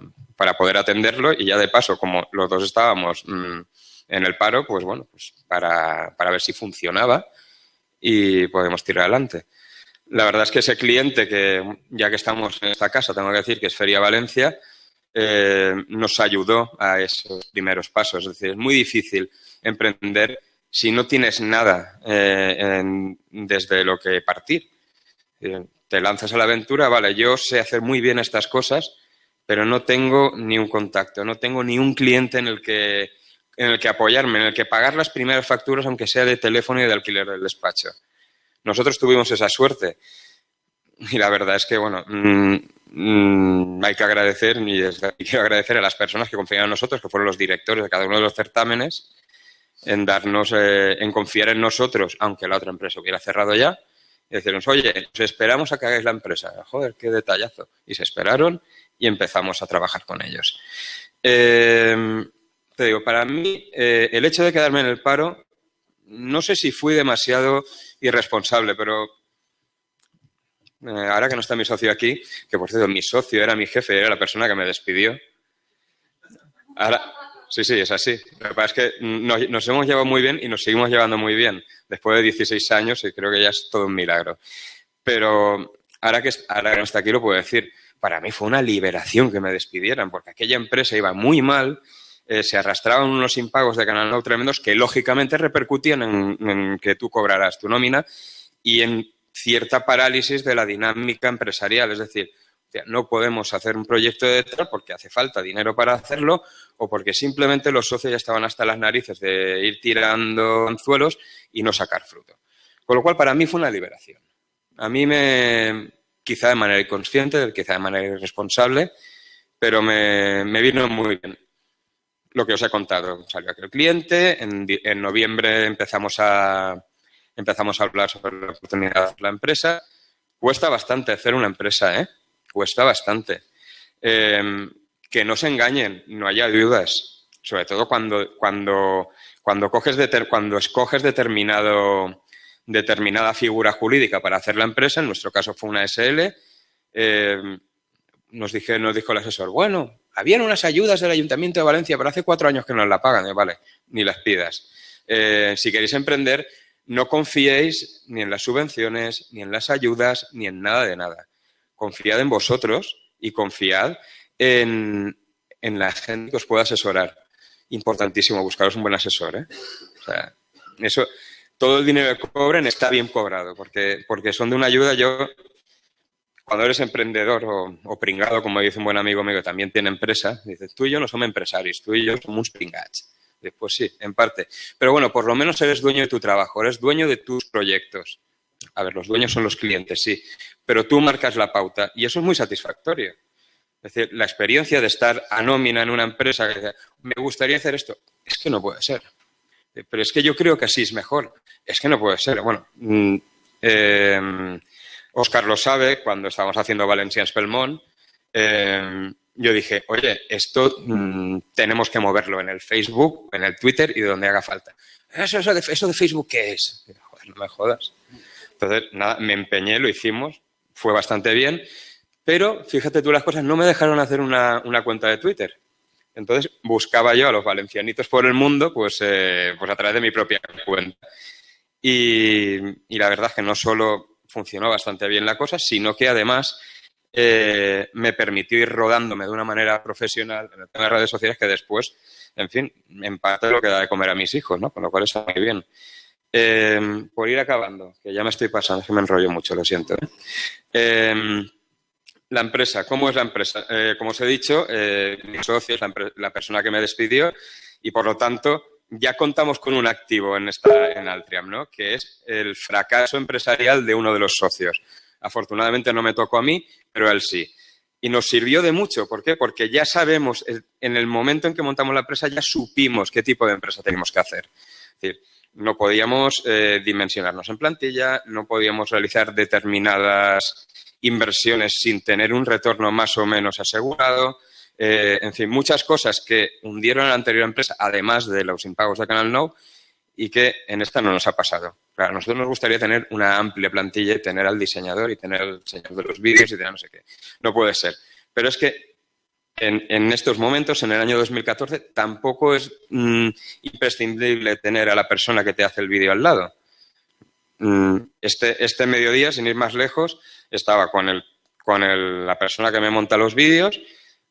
[SPEAKER 4] poder atenderlo y ya de paso, como los dos estábamos mm, en el paro, pues bueno, pues para, ver si funcionaba y podemos tirar adelante. La verdad es que ese cliente que, ya que estamos en esta casa, tengo que decir que es Feria Valencia, eh, nos ayudó a esos primeros pasos. Es decir, es muy difícil emprender si no tienes nada eh, desde lo que partir. Eh, te lanzas a la aventura, vale, yo sé hacer muy bien estas cosas, pero no tengo ni un contacto, no tengo ni un cliente en el que, en el que apoyarme, en el que pagar las primeras facturas, aunque sea de teléfono y de alquiler del despacho. Nosotros tuvimos esa suerte. Y la verdad es que, bueno, mm, mm, hay que agradecer, y quiero agradecer a las personas que confiaron en nosotros, que fueron los directores de cada uno de los certámenes, en darnos, eh, en confiar en nosotros, aunque la otra empresa hubiera cerrado ya, y decirnos, oye, os esperamos a que hagáis la empresa. Joder, qué detallazo. Y se esperaron y empezamos a trabajar con ellos. Eh, te digo, para mí, eh, el hecho de quedarme en el paro, no sé si fui demasiado irresponsable, pero eh, ahora que no está mi socio aquí, que por cierto, mi socio era mi jefe, era la persona que me despidió. Ahora, Sí, sí, es así. Lo que pasa es que nos, hemos llevado muy bien y nos seguimos llevando muy bien. Después de 16 años y creo que ya es todo un milagro. Pero ahora que, ahora que no está aquí lo puedo decir, para mí fue una liberación que me despidieran, porque aquella empresa iba muy mal, eh, se arrastraban unos impagos de Canal No tremendos que lógicamente repercutían en, en que tú cobrarás tu nómina y en cierta parálisis de la dinámica empresarial. Es decir, no podemos hacer un proyecto de tal porque hace falta dinero para hacerlo o porque simplemente los socios ya estaban hasta las narices de ir tirando anzuelos y no sacar fruto. Con lo cual, para mí fue una liberación. A mí me, quizá de manera inconsciente, quizá de manera irresponsable, pero me, vino muy bien lo que os he contado. Salió aquel cliente, en, en noviembre empezamos a, empezamos a hablar sobre la oportunidad de la empresa. Cuesta bastante hacer una empresa, ¿eh? Cuesta bastante. Em, que no se engañen, no haya dudas, sobre todo cuando, cuando, cuando, coges cuando escoges determinado, determinada figura jurídica para hacer la empresa, en nuestro caso fue una SL, em, nos, dije, nos dijo el asesor, bueno, habían unas ayudas del Ayuntamiento de Valencia, pero hace cuatro años que nos la pagan. vale, ni las pidas. Eh, si queréis emprender, no confiéis ni en las subvenciones, ni en las ayudas, ni en nada de nada. Confiad en vosotros y confiad en, la gente que os pueda asesorar. Importantísimo, buscaros un buen asesor. ¿eh? O eso, todo el dinero que cobren está bien cobrado, porque, porque son de una ayuda. Yo, cuando eres emprendedor o, pringado, como dice un buen amigo mío que también tiene empresa, dices, tú y yo no somos empresarios, tú y yo somos pringats. Pues sí, en parte. Pero bueno, por lo menos eres dueño de tu trabajo, eres dueño de tus proyectos. A ver, los dueños son los clientes, sí, pero tú marcas la pauta y eso es muy satisfactorio. Es decir, la experiencia de estar a nómina en una empresa me gustaría hacer esto, es que no puede ser. Pero es que yo creo que así es mejor. Es que no puede ser. Bueno, Oscar mm, em, lo sabe, cuando estábamos haciendo Valencia Spelmont, eh, yo dije, oye, esto mm, tenemos que moverlo en el Facebook, en el Twitter y donde haga falta. ¿Eso, eso, de, eso de Facebook qué es? Joder, no me jodas. Entonces, nada, me empeñé, lo hicimos, fue bastante bien, pero fíjate tú las cosas, no me dejaron hacer una, cuenta de Twitter. Entonces, buscaba yo a los valencianitos por el mundo, pues, eh, pues a través de mi propia cuenta. Y, la verdad es que no solo funcionó bastante bien la cosa, sino que además eh, me permitió ir rodándome de una manera profesional en el tema de redes sociales que después, en fin, en parte lo que da de comer a mis hijos, ¿no? Con lo cual está muy bien. Em, por ir acabando, que ya me estoy pasando, que me enrollo mucho, lo siento. ¿eh? Em, la empresa, ¿cómo es la empresa? Eh, como os he dicho, mi socio es la, persona que me despidió y por lo tanto ya contamos con un activo en, esta, en Altriam, ¿no? que es el fracaso empresarial de uno de los socios. Afortunadamente no me tocó a mí, pero él sí. Y nos sirvió de mucho. ¿Por qué? Porque ya sabemos, en el momento en que montamos la empresa, ya supimos qué tipo de empresa teníamos que hacer. Es decir, no podíamos eh, dimensionarnos en plantilla, no podíamos realizar determinadas inversiones sin tener un retorno más o menos asegurado. Eh, en fin, muchas cosas que hundieron a la anterior empresa, además de los impagos de Canal Now, y que en esta no nos ha pasado. Claro, a nosotros nos gustaría tener una amplia plantilla y tener al diseñador y tener al diseñador de los vídeos y tener no sé qué. No puede ser. Pero es que en, estos momentos, en el año 2014, tampoco es mm, imprescindible tener a la persona que te hace el vídeo al lado. Mm, este, este mediodía, sin ir más lejos, estaba con, el, con el, la persona que me monta los vídeos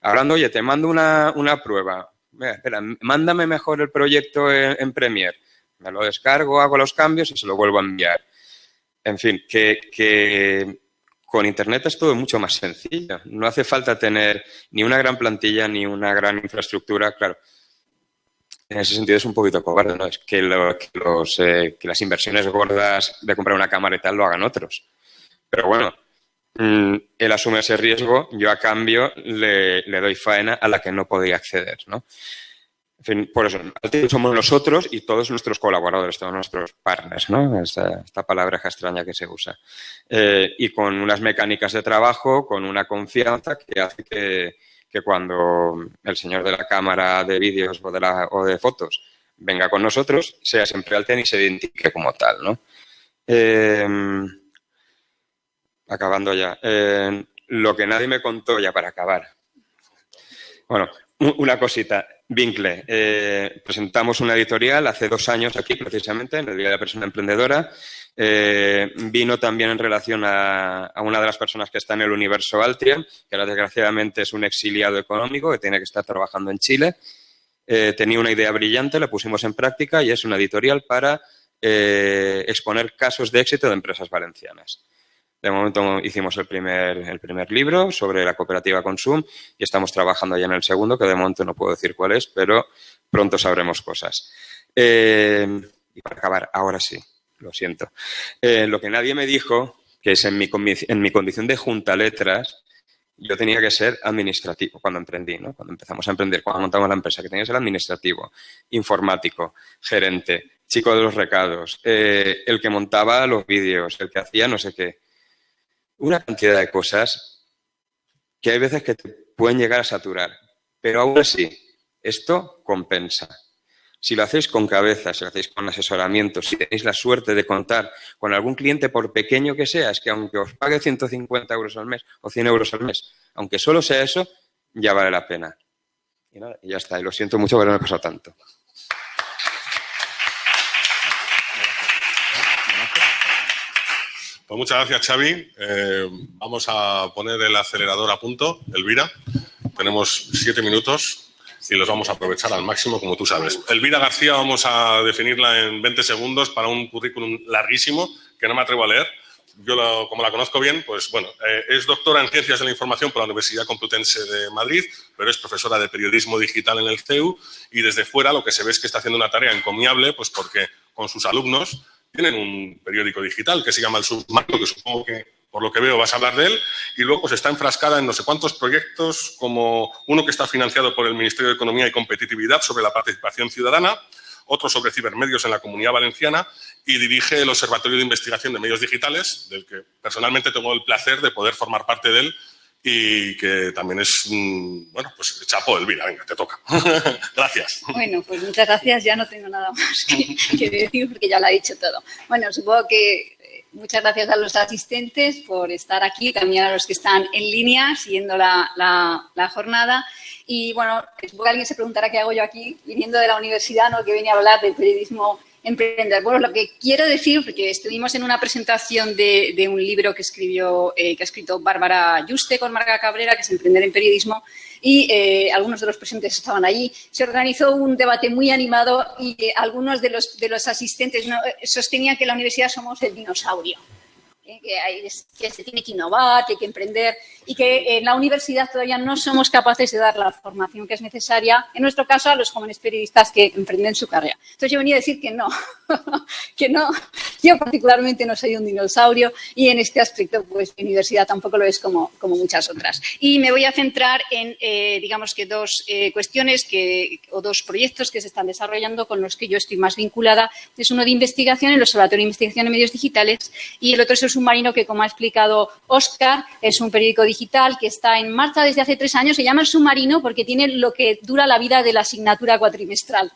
[SPEAKER 4] hablando, oye, te mando una, una prueba. espera, mándame mejor el proyecto en, en Premiere me lo descargo, hago los cambios y se lo vuelvo a enviar. En fin, que, con Internet es todo mucho más sencillo. No hace falta tener ni una gran plantilla ni una gran infraestructura, claro. En ese sentido es un poquito cobarde, ¿no? Es que, eh, que las inversiones gordas de comprar una cámara y tal lo hagan otros. Pero bueno, mm, él asume ese riesgo, yo a cambio le, le doy faena a la que no podía acceder, ¿no? En fin, por eso, somos nosotros y todos nuestros colaboradores, todos nuestros partners, ¿no? Esta, palabra extraña que se usa. Eh, y con unas mecánicas de trabajo, con una confianza que hace que, cuando el señor de la cámara de vídeos o de, fotos venga con nosotros, sea siempre Alten y se identifique como tal, ¿no? Em, acabando ya. Eh, lo que nadie me contó, ya para acabar. Bueno, una cosita. Vincle. Eh, presentamos una editorial hace dos años aquí, precisamente, en el Día de la Persona Emprendedora. Eh, vino también en relación a, una de las personas que está en el universo Altria, que ahora desgraciadamente es un exiliado económico que tiene que estar trabajando en Chile. Eh, tenía una idea brillante, la pusimos en práctica y es una editorial para exponer casos de éxito de empresas valencianas. De momento hicimos el primer, el primer libro sobre la cooperativa Consum y estamos trabajando ya en el segundo, que de momento no puedo decir cuál es, pero pronto sabremos cosas. Eh, y para acabar, ahora sí, lo siento. Eh, lo que nadie me dijo, que es en mi, en mi condición de junta letras, yo tenía que ser administrativo cuando emprendí, ¿no? Cuando empezamos a emprender, cuando montamos la empresa, que tenía que ser administrativo, informático, gerente, chico de los recados, eh, el que montaba los vídeos, el que hacía no sé qué una cantidad de cosas que hay veces que te pueden llegar a saturar. Pero aún así, esto compensa. Si lo hacéis con cabeza, si lo hacéis con asesoramiento, si tenéis la suerte de contar con algún cliente, por pequeño que sea, es que aunque os pague 150 euros al mes o 100 euros al mes, aunque solo sea eso, ya vale la pena. Y, nada, ya está. Y lo siento mucho por haberme pasado tanto.
[SPEAKER 1] Pues muchas gracias, Xavi. Eh, vamos a poner el acelerador a punto, Elvira. Tenemos siete minutos y los vamos a aprovechar al máximo, como tú sabes. Elvira García vamos a definirla en 20 segundos para un currículum larguísimo que no me atrevo a leer. Yo, como la conozco bien, pues bueno, eh, es doctora en Ciencias de la Información por la Universidad Complutense de Madrid, pero es profesora de Periodismo Digital en el CEU y desde fuera lo que se ve es que está haciendo una tarea encomiable, pues porque con sus alumnos tienen un periódico digital que se llama El Submarco, que supongo que por lo que veo vas a hablar de él, y luego se está enfrascada en no sé cuántos proyectos, como uno que está financiado por el Ministerio de Economía y Competitividad sobre la participación ciudadana, otro sobre cibermedios en la Comunidad Valenciana y dirige el Observatorio de Investigación de Medios Digitales, del que personalmente tengo el placer de poder formar parte de él y que también es, bueno, pues chapo, Elvira, venga, te toca. gracias.
[SPEAKER 5] Bueno, pues muchas gracias, ya no tengo nada más que, decir porque ya lo ha dicho todo. Bueno, supongo que eh, muchas gracias a los asistentes por estar aquí, también a los que están en línea siguiendo la, la, jornada. Y bueno, supongo que alguien se preguntará qué hago yo aquí, viniendo de la universidad, ¿no? que venía a hablar del periodismo emprender. Bueno, lo que quiero decir, porque estuvimos en una presentación de, un libro que escribió, eh, que ha escrito Bárbara Yuste con Marga Cabrera, que es Emprender en Periodismo, y eh, algunos de los presentes estaban allí. Se organizó un debate muy animado y eh, algunos de los, de los asistentes sostenían que la universidad somos el dinosaurio. Que, que, se tiene que innovar, que hay que emprender y que en la universidad todavía no somos capaces de dar la formación que es necesaria, en nuestro caso, a los jóvenes periodistas que emprenden su carrera. Entonces yo venía a decir que no, que no. Yo particularmente no soy un dinosaurio y en este aspecto, pues mi universidad tampoco lo es como, como muchas otras. Y me voy a centrar en, eh, digamos que dos eh, cuestiones que, o dos proyectos que se están desarrollando con los que yo estoy más vinculada. Es uno de investigación, el Observatorio de Investigación en Medios Digitales, y el otro es submarino que, como ha explicado Oscar, es un periódico digital que está en marcha desde hace tres años. Se llama el submarino porque tiene lo que dura la vida de la asignatura cuatrimestral.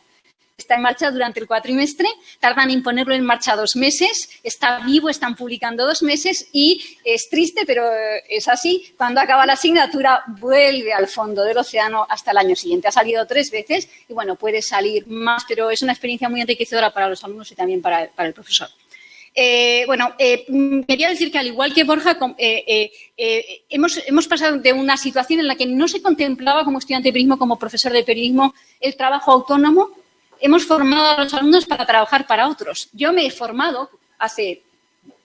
[SPEAKER 5] Está en marcha durante el cuatrimestre, tardan en ponerlo en marcha dos meses, está vivo, están publicando dos meses y es triste, pero es así. Cuando acaba la asignatura, vuelve al fondo del océano hasta el año siguiente. Ha salido tres veces y, bueno, puede salir más, pero es una experiencia muy enriquecedora para los alumnos y también para el profesor. Eh, bueno, eh, quería decir que al igual que Borja, eh, hemos, hemos, pasado de una situación en la que no se contemplaba como estudiante de periodismo, como profesor de periodismo, el trabajo autónomo. Hemos formado a los alumnos para trabajar para otros. Yo me he formado hace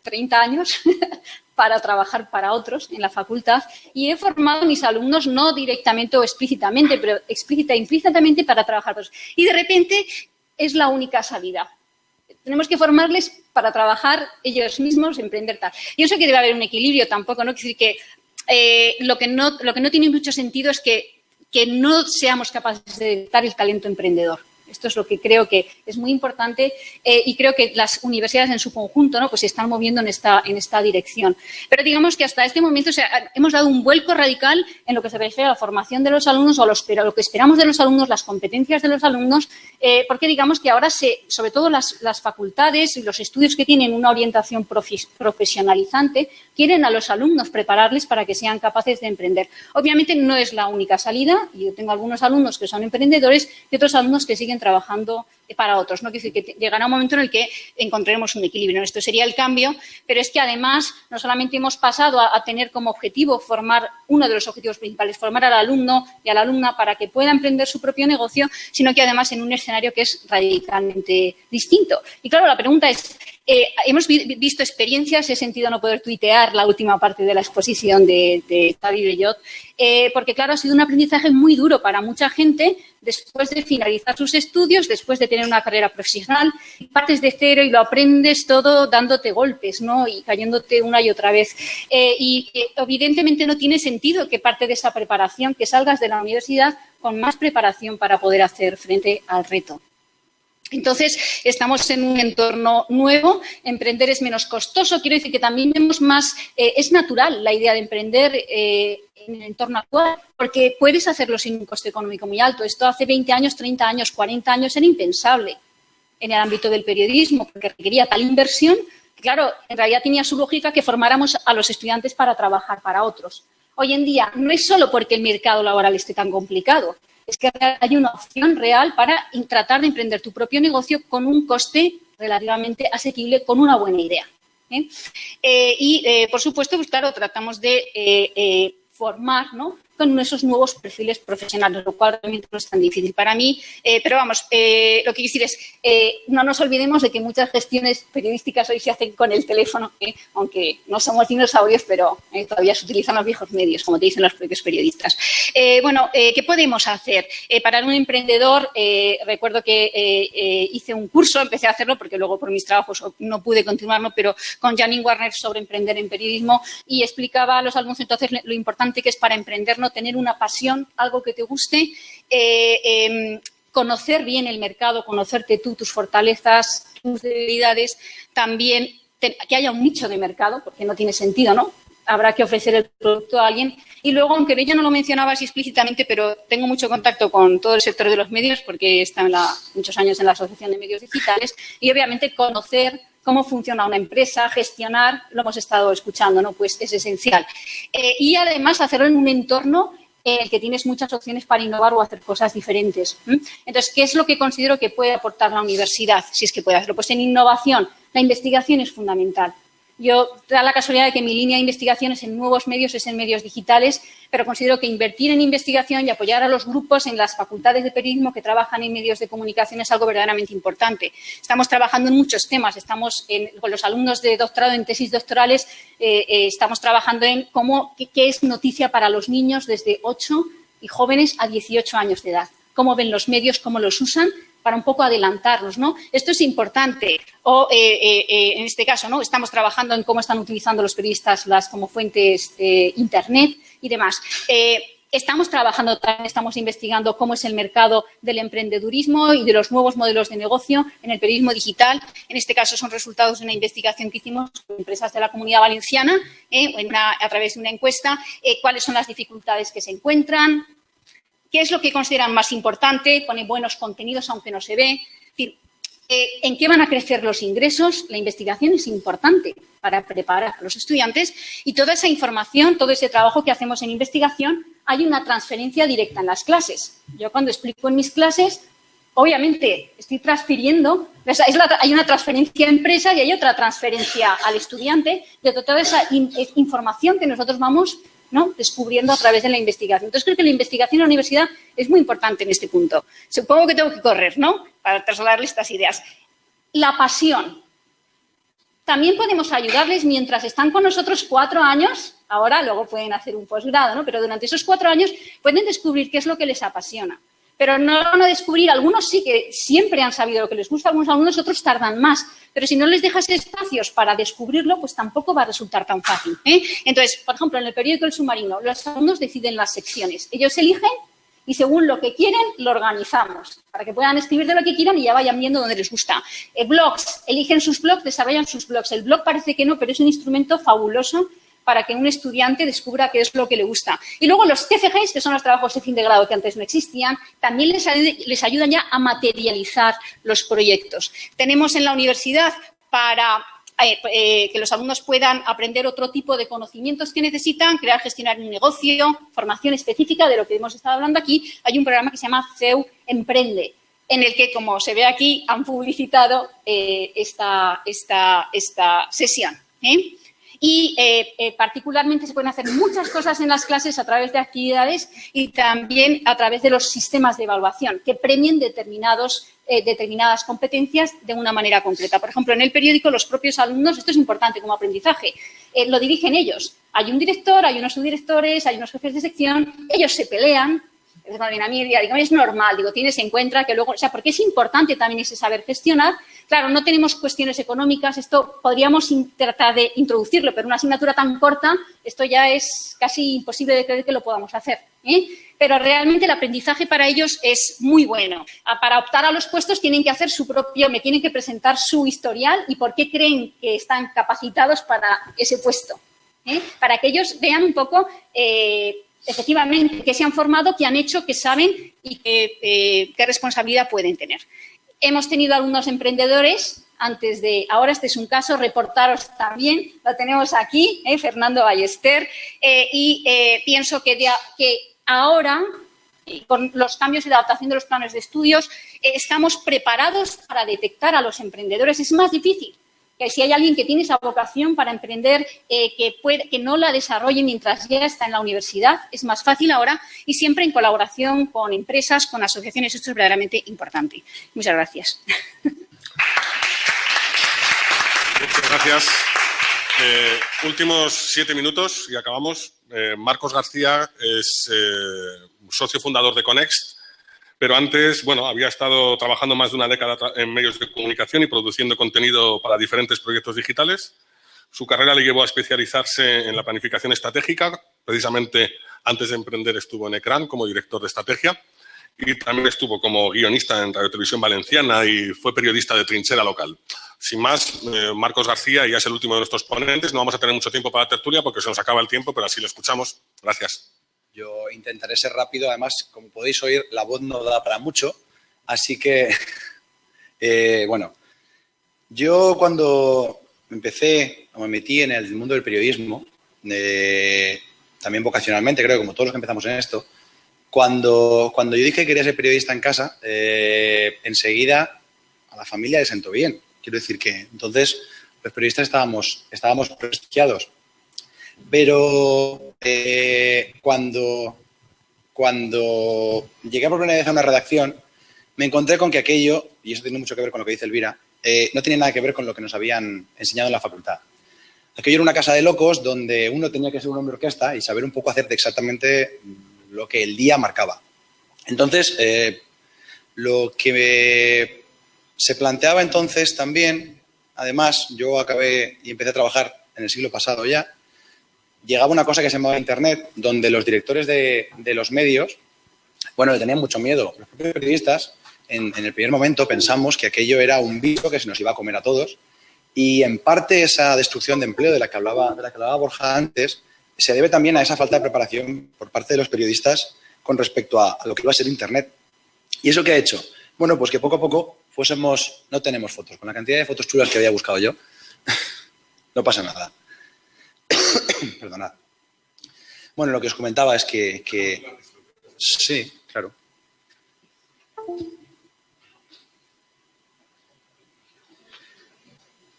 [SPEAKER 5] 30 años para trabajar para otros en la facultad y he formado a mis alumnos no directamente o explícitamente, pero explícita e implícitamente para trabajar para otros. Y de repente es la única salida tenemos que formarles para trabajar ellos mismos, emprender tal. Yo sé que debe haber un equilibrio tampoco, ¿no? decir que eh, lo, que no, lo que no tiene mucho sentido es que, que no seamos capaces de dar el talento emprendedor. Esto es lo que creo que es muy importante eh, y creo que las universidades en su conjunto ¿no? pues se están moviendo en esta, en esta dirección. Pero digamos que hasta este momento hemos dado un vuelco radical en lo que se refiere a la formación de los alumnos o los, lo que esperamos de los alumnos, las competencias de los alumnos, eh, porque digamos que ahora, se, sobre todo las, las, facultades y los estudios que tienen una orientación profesionalizante, quieren a los alumnos prepararles para que sean capaces de emprender. Obviamente no es la única salida. Yo tengo algunos alumnos que son emprendedores y otros alumnos que siguen trabajando para otros. ¿no? Quiere decir que llegará un momento en el que encontraremos un equilibrio. Esto sería el cambio, pero es que además no solamente hemos pasado a, tener como objetivo formar, uno de los objetivos principales, formar al alumno y a la alumna para que pueda emprender su propio negocio, sino que además en un escenario que es radicalmente distinto. Y claro, la pregunta es, eh, hemos visto experiencias, he sentido no poder tuitear la última parte de la exposición de, de Xavi Bellot, eh, porque claro, ha sido un aprendizaje muy duro para mucha gente después de finalizar sus estudios, después de tener una carrera profesional, partes de cero y lo aprendes todo dándote golpes, ¿no? Y cayéndote una y otra vez. Eh, y evidentemente no tiene sentido que parte de esa preparación, que salgas de la universidad con más preparación para poder hacer frente al reto. Entonces, estamos en un entorno nuevo, emprender es menos costoso, quiero decir que también vemos más, eh, es natural la idea de emprender eh, en el entorno actual, porque puedes hacerlo sin un coste económico muy alto. Esto hace 20 años, 30 años, 40 años era impensable en el ámbito del periodismo, porque requería tal inversión que, claro, en realidad tenía su lógica que formáramos a los estudiantes para trabajar para otros. Hoy en día no es solo porque el mercado laboral esté tan complicado, es que hay una opción real para tratar de emprender tu propio negocio con un coste relativamente asequible, con una buena idea. ¿eh? Eh, y, eh, por supuesto, pues claro, tratamos de formar ¿no? Con esos nuevos perfiles profesionales, lo cual realmente no es tan difícil para mí. Eh, pero vamos, eh, lo que quiero decir es, eh, no nos olvidemos de que muchas gestiones periodísticas hoy se hacen con el teléfono, aunque no somos dinosaurios, pero todavía se utilizan los viejos medios, como te dicen los propios periodistas. bueno, ¿qué podemos hacer? para un emprendedor, recuerdo que hice un curso, empecé a hacerlo porque luego por mis trabajos no pude continuarlo, pero con Janine Warner sobre emprender en periodismo y explicaba a los alumnos entonces lo importante que es para emprender no tener una pasión, algo que te guste, eh, em, conocer bien el mercado, conocerte tú, tus fortalezas, tus debilidades, también que haya un nicho de mercado, porque no tiene sentido, ¿no? Habrá que ofrecer el producto a alguien. Y luego, aunque ella no lo mencionaba así explícitamente, pero tengo mucho contacto con todo el sector de los medios, porque he estado muchos años en la Asociación de Medios Digitales, y obviamente conocer cómo funciona una empresa, gestionar, lo hemos estado escuchando, ¿no? Pues es esencial. Eh, y además hacerlo en un entorno en el que tienes muchas opciones para innovar o hacer cosas diferentes. Entonces, ¿qué es lo que considero que puede aportar la universidad, si es que puede hacerlo? Pues en innovación, la investigación es fundamental. Yo da la casualidad de que mi línea de investigación es en nuevos medios, es en medios digitales, pero considero que invertir en investigación y apoyar a los grupos en las facultades de periodismo que trabajan en medios de comunicación es algo verdaderamente importante. Estamos trabajando en muchos temas, estamos con los alumnos de doctorado en tesis doctorales, eh, eh, estamos trabajando en cómo, qué, qué es noticia para los niños desde 8 y jóvenes a 18 años de edad cómo ven los medios, cómo los usan, para un poco adelantarlos, ¿no? Esto es importante. O, eh, eh, eh, en este caso, ¿no? Estamos trabajando en cómo están utilizando los periodistas las como fuentes Internet y demás. Estamos trabajando, estamos investigando cómo es el mercado del emprendedurismo y de los nuevos modelos de negocio en el periodismo digital. En este caso son resultados de una investigación que hicimos con empresas de la comunidad valenciana a través de una encuesta, cuáles son las dificultades que se encuentran, ¿Qué es lo que consideran más importante? Pone buenos contenidos, aunque no se ve. Eh, ¿En qué van a crecer los ingresos? La investigación es importante para preparar a los estudiantes y toda esa información, todo ese trabajo que hacemos en investigación, hay una transferencia directa en las clases. Yo cuando explico en mis clases, obviamente estoy transfiriendo, hay una transferencia a empresa y hay otra transferencia al estudiante de toda esa información que nosotros vamos ¿no? descubriendo a través de la investigación. Entonces, creo que la investigación en la universidad es muy importante en este punto. Supongo que tengo que correr, ¿no?, para trasladarles estas ideas. La pasión. También podemos ayudarles mientras están con nosotros cuatro años, ahora luego pueden hacer un posgrado, ¿no? pero durante esos cuatro años pueden descubrir qué es lo que les apasiona pero no van a descubrir, algunos sí que siempre han sabido lo que les gusta, algunos algunos otros tardan más, pero si no les dejas espacios para descubrirlo, pues tampoco va a resultar tan fácil. ¿eh? Entonces, por ejemplo, en el periódico El Submarino, los alumnos deciden las secciones, ellos eligen y según lo que quieren, lo organizamos, para que puedan escribir de lo que quieran y ya vayan viendo dónde les gusta. Eh, blogs, eligen sus blogs, desarrollan sus blogs. El blog parece que no, pero es un instrumento fabuloso para que un estudiante descubra qué es lo que le gusta. Y luego los TFGs, que son los trabajos de fin de grado que antes no existían, también les, ayudan ya a materializar los proyectos. Tenemos en la universidad para eh, eh, que los alumnos puedan aprender otro tipo de conocimientos que necesitan, crear, gestionar un negocio, formación específica de lo que hemos estado hablando aquí. Hay un programa que se llama CEU Emprende, en el que, como se ve aquí, han publicitado eh, esta, sesión y eh, eh, particularmente se pueden hacer muchas cosas en las clases a través de actividades y también a través de los sistemas de evaluación que premien determinados, eh, determinadas competencias de una manera concreta. Por ejemplo, en el periódico los propios alumnos, esto es importante como aprendizaje, lo dirigen ellos. Hay un director, hay unos subdirectores, hay unos jefes de sección, ellos se pelean, es normal, digo, tienes en cuenta que luego, o sea, porque es importante también ese saber gestionar. Claro, no tenemos cuestiones económicas, esto podríamos tratar de introducirlo, pero una asignatura tan corta, esto ya es casi imposible de creer que lo podamos hacer. ¿eh? Pero realmente el aprendizaje para ellos es muy bueno. Para optar a los puestos tienen que hacer su propio, me tienen que presentar su historial y por qué creen que están capacitados para ese puesto. ¿eh? Para que ellos vean un poco eh, efectivamente, que se han formado, que han hecho, que saben y eh, qué responsabilidad pueden tener. Hemos tenido algunos emprendedores antes de, ahora este es un caso, reportaros también, lo tenemos aquí, eh, Fernando Ballester, eh, y pienso que, que ahora con los cambios y la adaptación de los planes de estudios, estamos preparados para detectar a los emprendedores. Es más difícil si hay alguien que tiene esa vocación para emprender, eh, que no la desarrolle mientras ya está en la universidad, es más fácil ahora y siempre en colaboración con empresas, con asociaciones. Esto es verdaderamente importante. Muchas gracias.
[SPEAKER 1] Muchas gracias. Eh, últimos siete minutos y acabamos. Eh, Marcos García es socio fundador de Conext pero antes, bueno, había estado trabajando más de una década en medios de comunicación y produciendo contenido para diferentes proyectos digitales. Su carrera le llevó a especializarse en la planificación estratégica. Precisamente antes de emprender estuvo en ECRAN como director de estrategia y también estuvo como guionista en Radio Televisión Valenciana y fue periodista de trinchera local. Sin más, eh, Marcos García ya es el último de nuestros ponentes. No vamos a tener mucho tiempo para la tertulia porque se nos acaba el tiempo, pero así lo escuchamos. Gracias.
[SPEAKER 6] Yo intentaré ser rápido, además, como podéis oír, la voz no da para mucho, así que, eh, bueno, yo cuando empecé o me metí en el mundo del periodismo, eh, también vocacionalmente, creo, como todos los que empezamos en esto, cuando, cuando yo dije que quería ser periodista en casa, eh, enseguida a la familia le sentó bien. Quiero decir que entonces los periodistas estábamos, estábamos prestigiados pero eh, cuando, cuando llegué por primera vez a una redacción, me encontré con que aquello, y eso tiene mucho que ver con lo que dice Elvira, eh, no tiene nada que ver con lo que nos habían enseñado en la facultad. Aquello era una casa de locos donde uno tenía que ser un hombre orquesta y saber un poco hacer de exactamente lo que el día marcaba. Entonces, eh, lo que se planteaba entonces también, además, yo acabé y empecé a trabajar en el siglo pasado ya, llegaba una cosa que se llamaba Internet, donde los directores de, los medios, bueno, le tenían mucho miedo. Los propios periodistas, en, el primer momento, pensamos que aquello era un bicho que se nos iba a comer a todos. Y en parte esa destrucción de empleo de la que hablaba, de la que hablaba Borja antes, se debe también a esa falta de preparación por parte de los periodistas con respecto a, a lo que iba a ser Internet. ¿Y eso qué ha hecho? Bueno, pues que poco a poco fuésemos, no tenemos fotos, con la cantidad de fotos chulas que había buscado yo, no pasa nada. Perdonad. Bueno, lo que os comentaba es que, Sí, claro.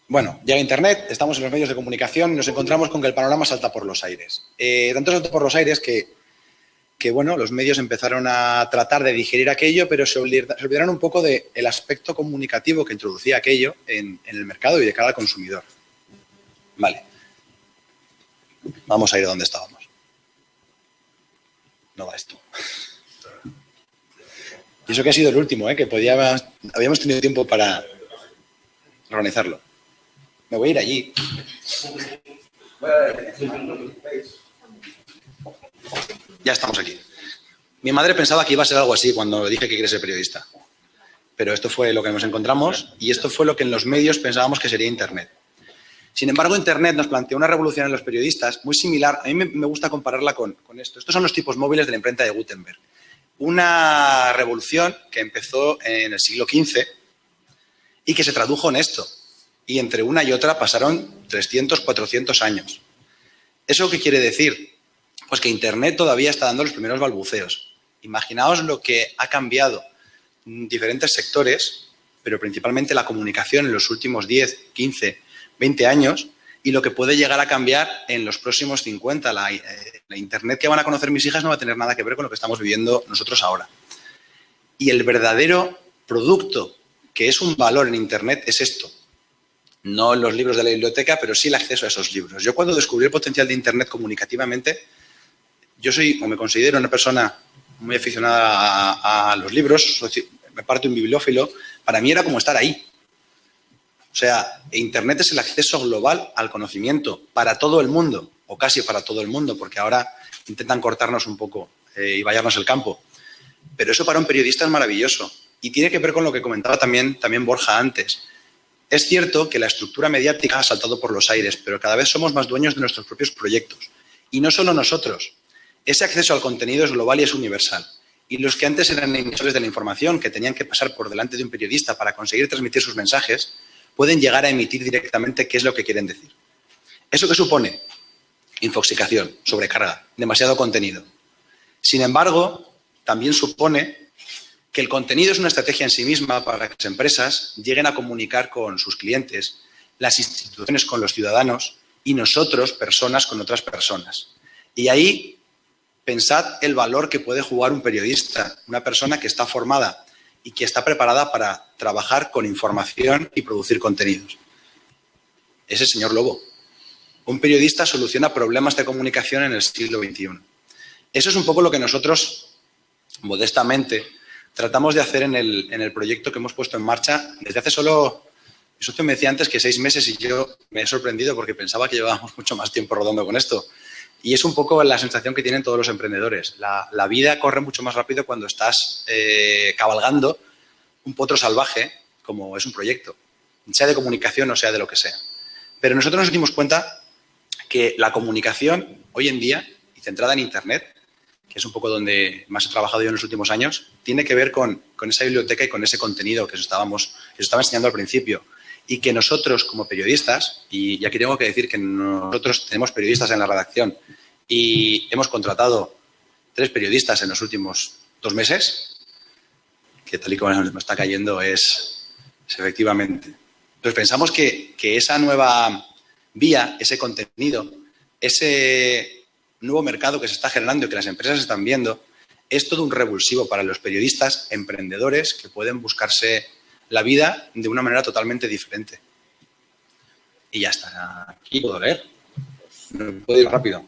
[SPEAKER 6] Bueno, llega Internet, estamos en los medios de comunicación y nos encontramos con que el panorama salta por los aires. Eh, tanto salta por los aires que, que, bueno, los medios empezaron a tratar de digerir aquello, pero se, olvidaron un poco del aspecto comunicativo que introducía aquello en, en el mercado y de cara al consumidor. Vale. Vamos a ir donde estábamos. No va esto. Y eso que ha sido el último, ¿eh? que podíamos, habíamos tenido tiempo para organizarlo. Me voy a ir allí. Ya estamos aquí. Mi madre pensaba que iba a ser algo así cuando dije que quería ser periodista. Pero esto fue lo que nos encontramos y esto fue lo que en los medios pensábamos que sería Internet. Sin embargo, Internet nos planteó una revolución en los periodistas muy similar. A mí me, gusta compararla con, esto. Estos son los tipos móviles de la imprenta de Gutenberg. Una revolución que empezó en el siglo XV y que se tradujo en esto. Y entre una y otra pasaron 300, 400 años. ¿Eso qué quiere decir? Pues que Internet todavía está dando los primeros balbuceos. Imaginaos lo que ha cambiado en diferentes sectores, pero principalmente la comunicación en los últimos 10, 15, 20 años y lo que puede llegar a cambiar en los próximos 50. Eh, la, Internet que van a conocer mis hijas no va a tener nada que ver con lo que estamos viviendo nosotros ahora. Y el verdadero producto que es un valor en Internet es esto. No los libros de la biblioteca, pero sí el acceso a esos libros. Yo cuando descubrí el potencial de Internet comunicativamente, yo soy o me considero una persona muy aficionada a, los libros, me parto un bibliófilo, para mí era como estar ahí. O sea, Internet es el acceso global al conocimiento para todo el mundo, o casi para todo el mundo, porque ahora intentan cortarnos un poco eh, y vallarnos el campo. Pero eso para un periodista es maravilloso. Y tiene que ver con lo que comentaba también, también Borja antes. Es cierto que la estructura mediática ha saltado por los aires, pero cada vez somos más dueños de nuestros propios proyectos. Y no solo nosotros. Ese acceso al contenido es global y es universal. Y los que antes eran emisores de la información, que tenían que pasar por delante de un periodista para conseguir transmitir sus mensajes, pueden llegar a emitir directamente qué es lo que quieren decir. ¿Eso qué supone? Infoxicación, sobrecarga, demasiado contenido. Sin embargo, también supone que el contenido es una estrategia en sí misma para que las empresas lleguen a comunicar con sus clientes, las instituciones con los ciudadanos y nosotros, personas, con otras personas. Y ahí pensad el valor que puede jugar un periodista, una persona que está formada y que está preparada para trabajar con información y producir contenidos. Ese señor Lobo. Un periodista soluciona problemas de comunicación en el siglo XXI. Eso es un poco lo que nosotros, modestamente, tratamos de hacer en el, en el proyecto que hemos puesto en marcha desde hace solo... Mi socio me decía antes que seis meses y yo me he sorprendido porque pensaba que llevábamos mucho más tiempo rodando con esto. Y es un poco la sensación que tienen todos los emprendedores. La, vida corre mucho más rápido cuando estás eh, cabalgando un potro salvaje como es un proyecto, sea de comunicación o sea de lo que sea. Pero nosotros nos dimos cuenta que la comunicación hoy en día, y centrada en Internet, que es un poco donde más he trabajado yo en los últimos años, tiene que ver con, esa biblioteca y con ese contenido que os, estábamos, que os estaba enseñando al principio. Y que nosotros, como periodistas, y aquí tengo que decir que nosotros tenemos periodistas en la redacción y hemos contratado tres periodistas en los últimos dos meses, que tal y como nos está cayendo es, efectivamente. Entonces pensamos que, que esa nueva vía, ese contenido, ese nuevo mercado que se está generando y que las empresas están viendo, es todo un revulsivo para los periodistas emprendedores que pueden buscarse la vida de una manera totalmente diferente. Y ya está. Aquí puedo leer. Puedo ir rápido.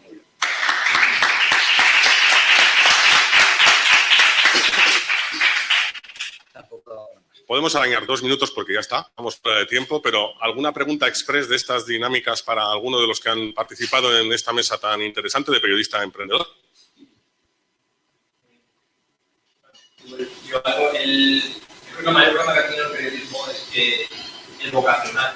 [SPEAKER 1] Podemos arañar dos minutos porque ya está, vamos fuera de tiempo, pero ¿alguna pregunta express de estas dinámicas para alguno de los que han participado en esta mesa tan interesante de periodista emprendedor?
[SPEAKER 7] Yo, el, creo que el mayor problema que tiene el periodismo es que es vocacional.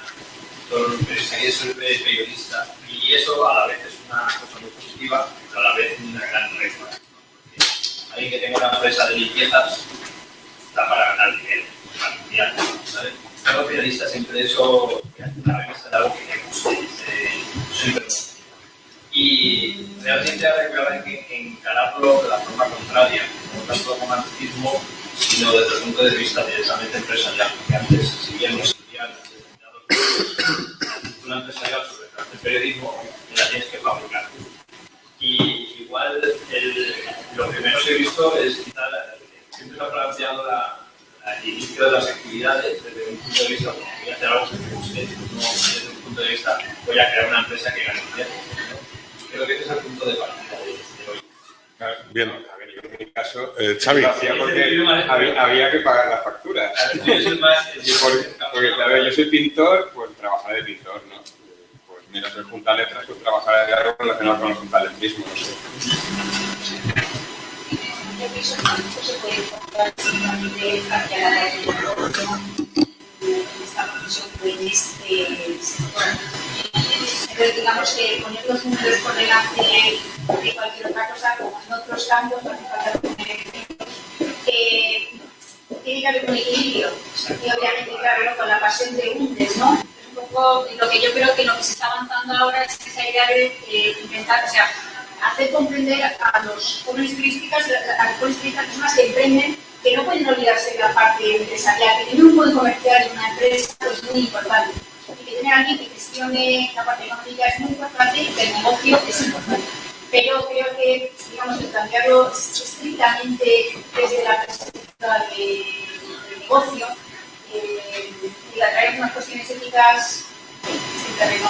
[SPEAKER 7] Los periodistas ser periodista y eso a la vez es una cosa muy positiva, pero a la vez una gran regla. Alguien que tenga una empresa de limpiezas está para ganar dinero familiar, ¿sabes? Como periodista siempre eso, la revista de algo que me guste, Y realmente hay que encararlo de la forma contraria, no tanto como romanticismo, sino desde el punto de vista directamente empresarial, porque antes, si bien nos envían una empresarial sobre el periodismo, la tienes que fabricar. Y igual el, lo que menos he visto es quitar, siempre se ha planteado la, al inicio de las actividades desde un punto de vista, voy a hacer algo que me guste, no desde un punto de vista, voy a crear una empresa que gane dinero. Creo que ese es el punto de partida de, hoy.
[SPEAKER 1] Bien.
[SPEAKER 4] En mi caso,
[SPEAKER 1] eh, Xavi.
[SPEAKER 4] porque había, había, que pagar las facturas. porque, claro, yo soy pintor, pues trabajar de pintor, ¿no? Pues mira, soy junta letras, pues trabajar de algo relacionado con los mismo, no sé se puede encontrar de cambiar la esta profesión en sector. Pero digamos que poner los números por delante de cualquier otra cosa, como en otros campos, no hace falta poner eh, tiene que haber un equilibrio. Y obviamente, claro, con la pasión de hundes, ¿no? Es un poco lo que yo creo que lo que se está avanzando ahora es esa idea de eh, o sea, hacer comprender a los jóvenes turísticas, a las jóvenes turistas, personas que emprenden, que no pueden olvidarse de la parte empresarial, que tener un buen comercial en una empresa es muy importante. Y que tener a alguien que gestione la parte económica es muy importante el negocio es importante. Pero creo que, digamos, el plantearlo estrictamente desde la perspectiva del negocio eh, y atraer unas cuestiones éticas sin terreno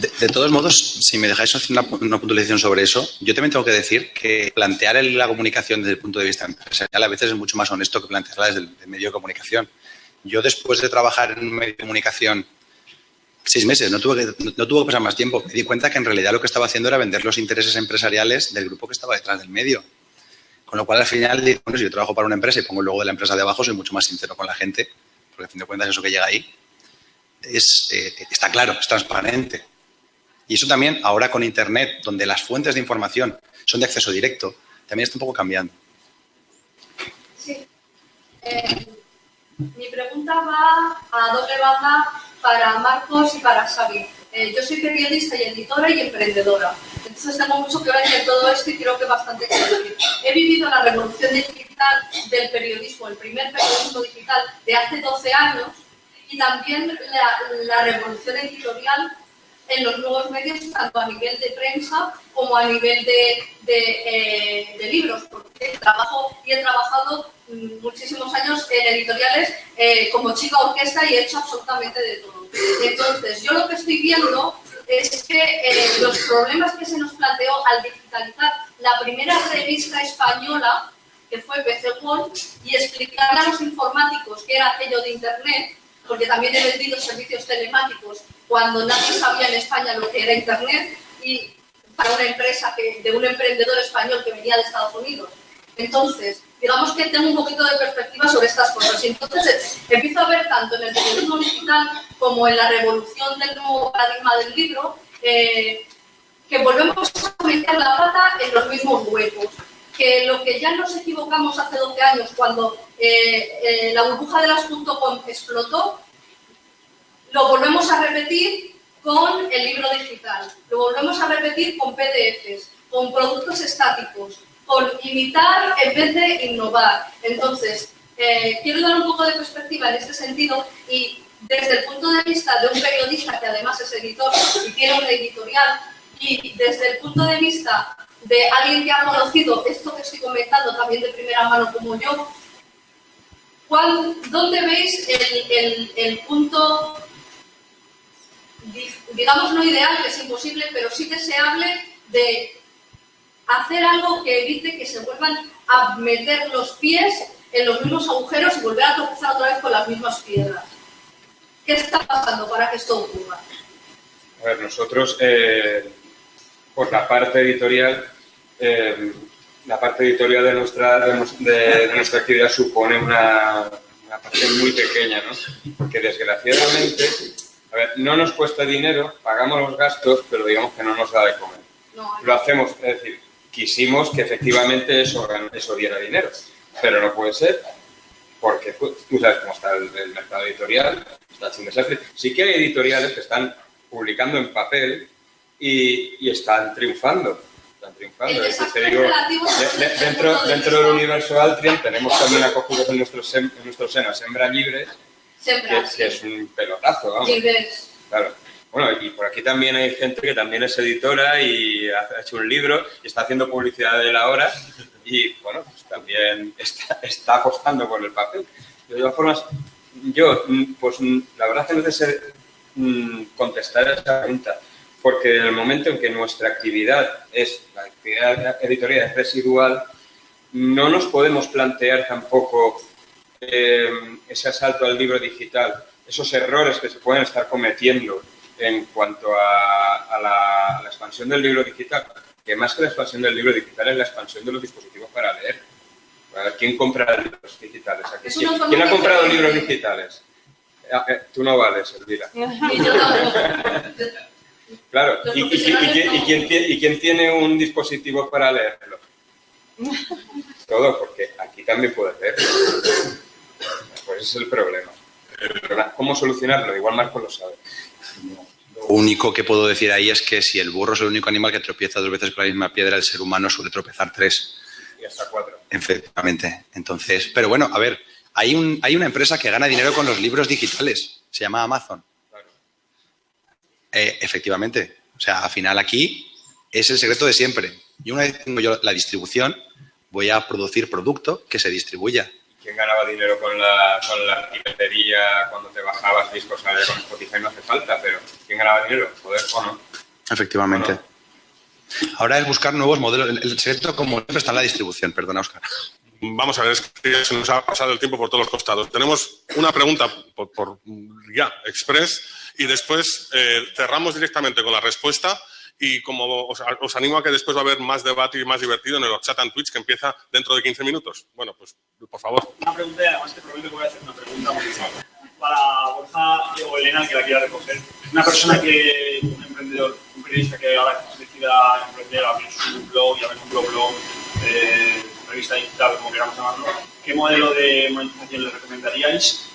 [SPEAKER 6] de, todos modos, si me dejáis hacer una, puntualización sobre eso, yo también tengo que decir que plantear la comunicación desde el punto de vista empresarial a veces es mucho más honesto que plantearla desde el, medio de comunicación. Yo después de trabajar en un medio de comunicación seis meses, no tuve, que, no, tuvo que pasar más tiempo, me di cuenta que en realidad lo que estaba haciendo era vender los intereses empresariales del grupo que estaba detrás del medio. Con lo cual, al final, bueno, si yo trabajo para una empresa y pongo el logo de la empresa de abajo, soy mucho más sincero con la gente, porque a fin de cuentas eso que llega ahí es, eh, está claro, es transparente. Y eso también, ahora con Internet, donde las fuentes de información son de acceso directo, también está un poco cambiando.
[SPEAKER 8] Sí. Eh, mi pregunta va a doble baja para Marcos y para Xavi. Eh, yo soy periodista y editora y emprendedora. Entonces tengo mucho que ver en todo esto y creo que bastante decir. He vivido la revolución digital del periodismo, el primer periodismo digital de hace 12 años y también la, revolución editorial en los nuevos medios, tanto a nivel de prensa como a nivel de, de, eh, libros, porque trabajo y he trabajado mm, muchísimos años en editoriales eh, como chica orquesta y he hecho absolutamente de todo. Entonces, yo lo que estoy viendo es que eh, los problemas que se nos planteó al digitalizar la primera revista española, que fue PC World, y explicar a los informáticos qué era aquello de Internet, porque también he vendido servicios telemáticos cuando nadie sabía en España lo que era Internet, y para una empresa que, de un emprendedor español que venía de Estados Unidos. Entonces, digamos que tengo un poquito de perspectiva sobre estas cosas. Y entonces empiezo a ver tanto en el periodismo digital como en la revolución del nuevo paradigma del libro, eh, que volvemos a meter la pata en los mismos huecos. Que lo que ya nos equivocamos hace 12 años cuando eh, eh, la burbuja de las .com explotó, lo volvemos a repetir con el libro digital, lo volvemos a repetir con PDFs, con productos estáticos, con imitar en vez de innovar. Entonces, quiero dar un poco de perspectiva en este sentido y desde el punto de vista de un periodista que además es editor y tiene una editorial, y desde el punto de vista de alguien que ha conocido esto que estoy comentando también de primera mano como yo, ¿dónde veis el, punto, digamos no ideal, que es imposible, pero sí deseable de hacer algo que evite que se vuelvan a meter los pies en los mismos agujeros y volver a tropezar otra vez con las mismas piedras? ¿Qué está pasando para que esto ocurra?
[SPEAKER 4] A ver, nosotros, eh, por la parte editorial, eh, la parte editorial de nuestra, de, nuestra actividad supone una, parte muy pequeña, ¿no? Porque desgraciadamente, a ver, no nos cuesta dinero, pagamos los gastos, pero digamos que no nos da de comer. Lo hacemos, es decir, quisimos que efectivamente eso, eso diera dinero, pero no puede ser porque tú sabes cómo está el, mercado editorial, está un desastre. Sí que hay editoriales que están publicando en papel y, están triunfando. Están triunfando. dentro, dentro del universo Altrium tenemos también acogidos en nuestro, en nuestro seno Sembra Libre, que, es un pelotazo. Vamos. Claro. Bueno, y por aquí también hay gente que también es editora y ha hecho un libro y está haciendo publicidad de la hora y, bueno, pues también está, está apostando por el papel. De todas formas, yo, pues la verdad que no sé mm, contestar a esa pregunta, porque en el momento en que nuestra actividad es, la actividad editorial es residual, no nos podemos plantear tampoco eh, ese asalto al libro digital, esos errores que se pueden estar cometiendo en cuanto a, la, expansión del libro digital, que más que la expansión del libro digital es la expansión de los dispositivos para leer. ¿Quién compra libros digitales? ¿Quién, ha comprado libros digitales? Ah, eh, tú no vales, Elvira. claro, ¿Y, quién, tiene un dispositivo para leerlo? Todo, porque aquí también puedes leer. Pues ese es el problema. ¿Cómo solucionarlo? Igual Marco lo sabe.
[SPEAKER 6] Lo único que puedo decir ahí es que si el burro es el único animal que tropieza dos veces con la misma piedra, el ser humano suele tropezar tres.
[SPEAKER 4] Y hasta cuatro.
[SPEAKER 6] Efectivamente. Entonces, pero bueno, a ver, hay, un, hay una empresa que gana dinero con los libros digitales. Se llama Amazon. Eh, efectivamente. O sea, al final aquí es el secreto de siempre. Y una vez tengo yo la distribución, voy a producir producto que se distribuya.
[SPEAKER 4] ¿Quién ganaba dinero con la, con la cuando te bajabas discos a con Spotify? No hace falta, pero ¿quién ganaba dinero? Poder o no.
[SPEAKER 6] Efectivamente. Ahora es buscar nuevos modelos. El secreto, como siempre, está en la distribución. Perdona, Oscar.
[SPEAKER 1] Vamos a ver, es que se nos ha pasado el tiempo por todos los costados. Tenemos una pregunta por, ya, express, y después eh, cerramos directamente con la respuesta y como os, animo a que después va a haber más debate y más divertido en el chat en Twitch que empieza dentro de 15 minutos. Bueno, pues por favor.
[SPEAKER 7] Una pregunta y además te prometo que voy a hacer una pregunta para Borja o Elena que la quiera recoger. Una persona que, un emprendedor, un periodista que ahora decida emprender, abrir su blog y abrir un blog, blog eh, revista digital, como queramos llamarlo, ¿qué modelo de monetización le recomendaríais?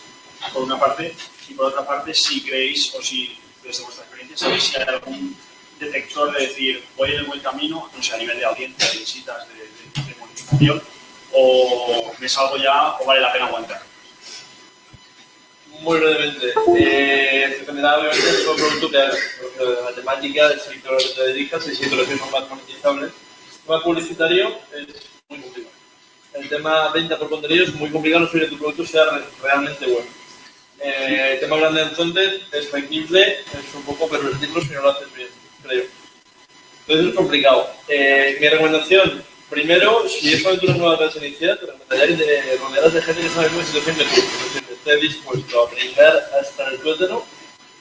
[SPEAKER 7] Por una parte, y por otra parte, si creéis o si desde vuestra experiencia sabéis si hay algún
[SPEAKER 9] detector de decir, voy en el buen camino, no sé, a nivel de audiencia, de visitas, de, de, de monetización, o me salgo ya o vale la pena aguantar?
[SPEAKER 2] Muy brevemente, eh, dependerá obviamente del producto que hagas, porque la temática del sector que te dedicas, sectores que son más monetizables. El tema publicitario es muy complicado. El tema venta por contenido es muy complicado, no que tu producto sea re- realmente bueno. Eh, el tema grande en frontend es factible, es un poco pervertirlo si no lo haces bien, creo. Entonces es complicado. Eh, mi recomendación, primero, si es una aventura nueva que vas a iniciar, te recomendaría que te rodearas de gente que sabe muy situación de decir, que esté dispuesto a brincar hasta el tuétano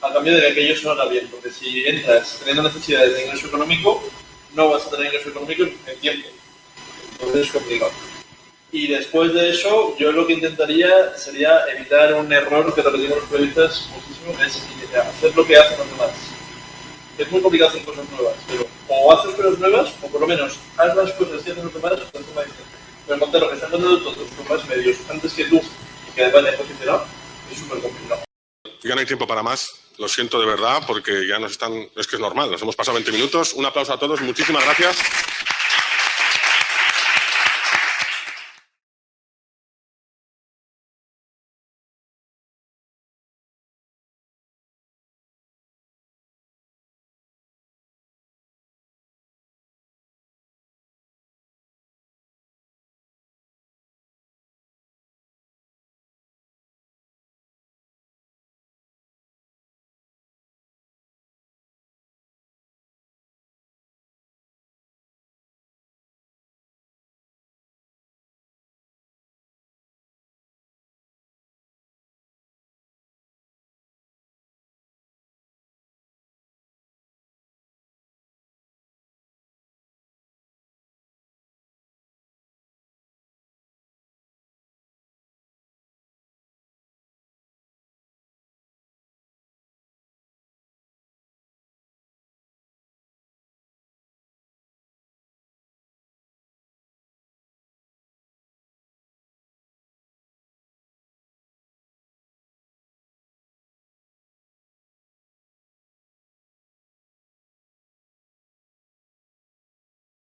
[SPEAKER 2] a cambio de que aquello sonara bien, porque si entras teniendo necesidades de ingreso económico, no vas a tener ingreso económico en tiempo. Entonces es complicado. Y después de eso, yo lo que intentaría sería evitar un error que repetimos los periodistas muchísimo, es hacer lo que hacen los demás. Es muy complicado hacer cosas nuevas, pero o haces cosas nuevas, o por lo menos haz las cosas que hacen los demás de forma diferente. Pero montar lo que están dando todos con más medios antes que tú, y que además te posicionado, es súper complicado.
[SPEAKER 1] Ya no hay tiempo para más. Lo siento de verdad porque ya nos están... Es que es normal, nos hemos pasado 20 minutos. Un aplauso a todos. Muchísimas gracias.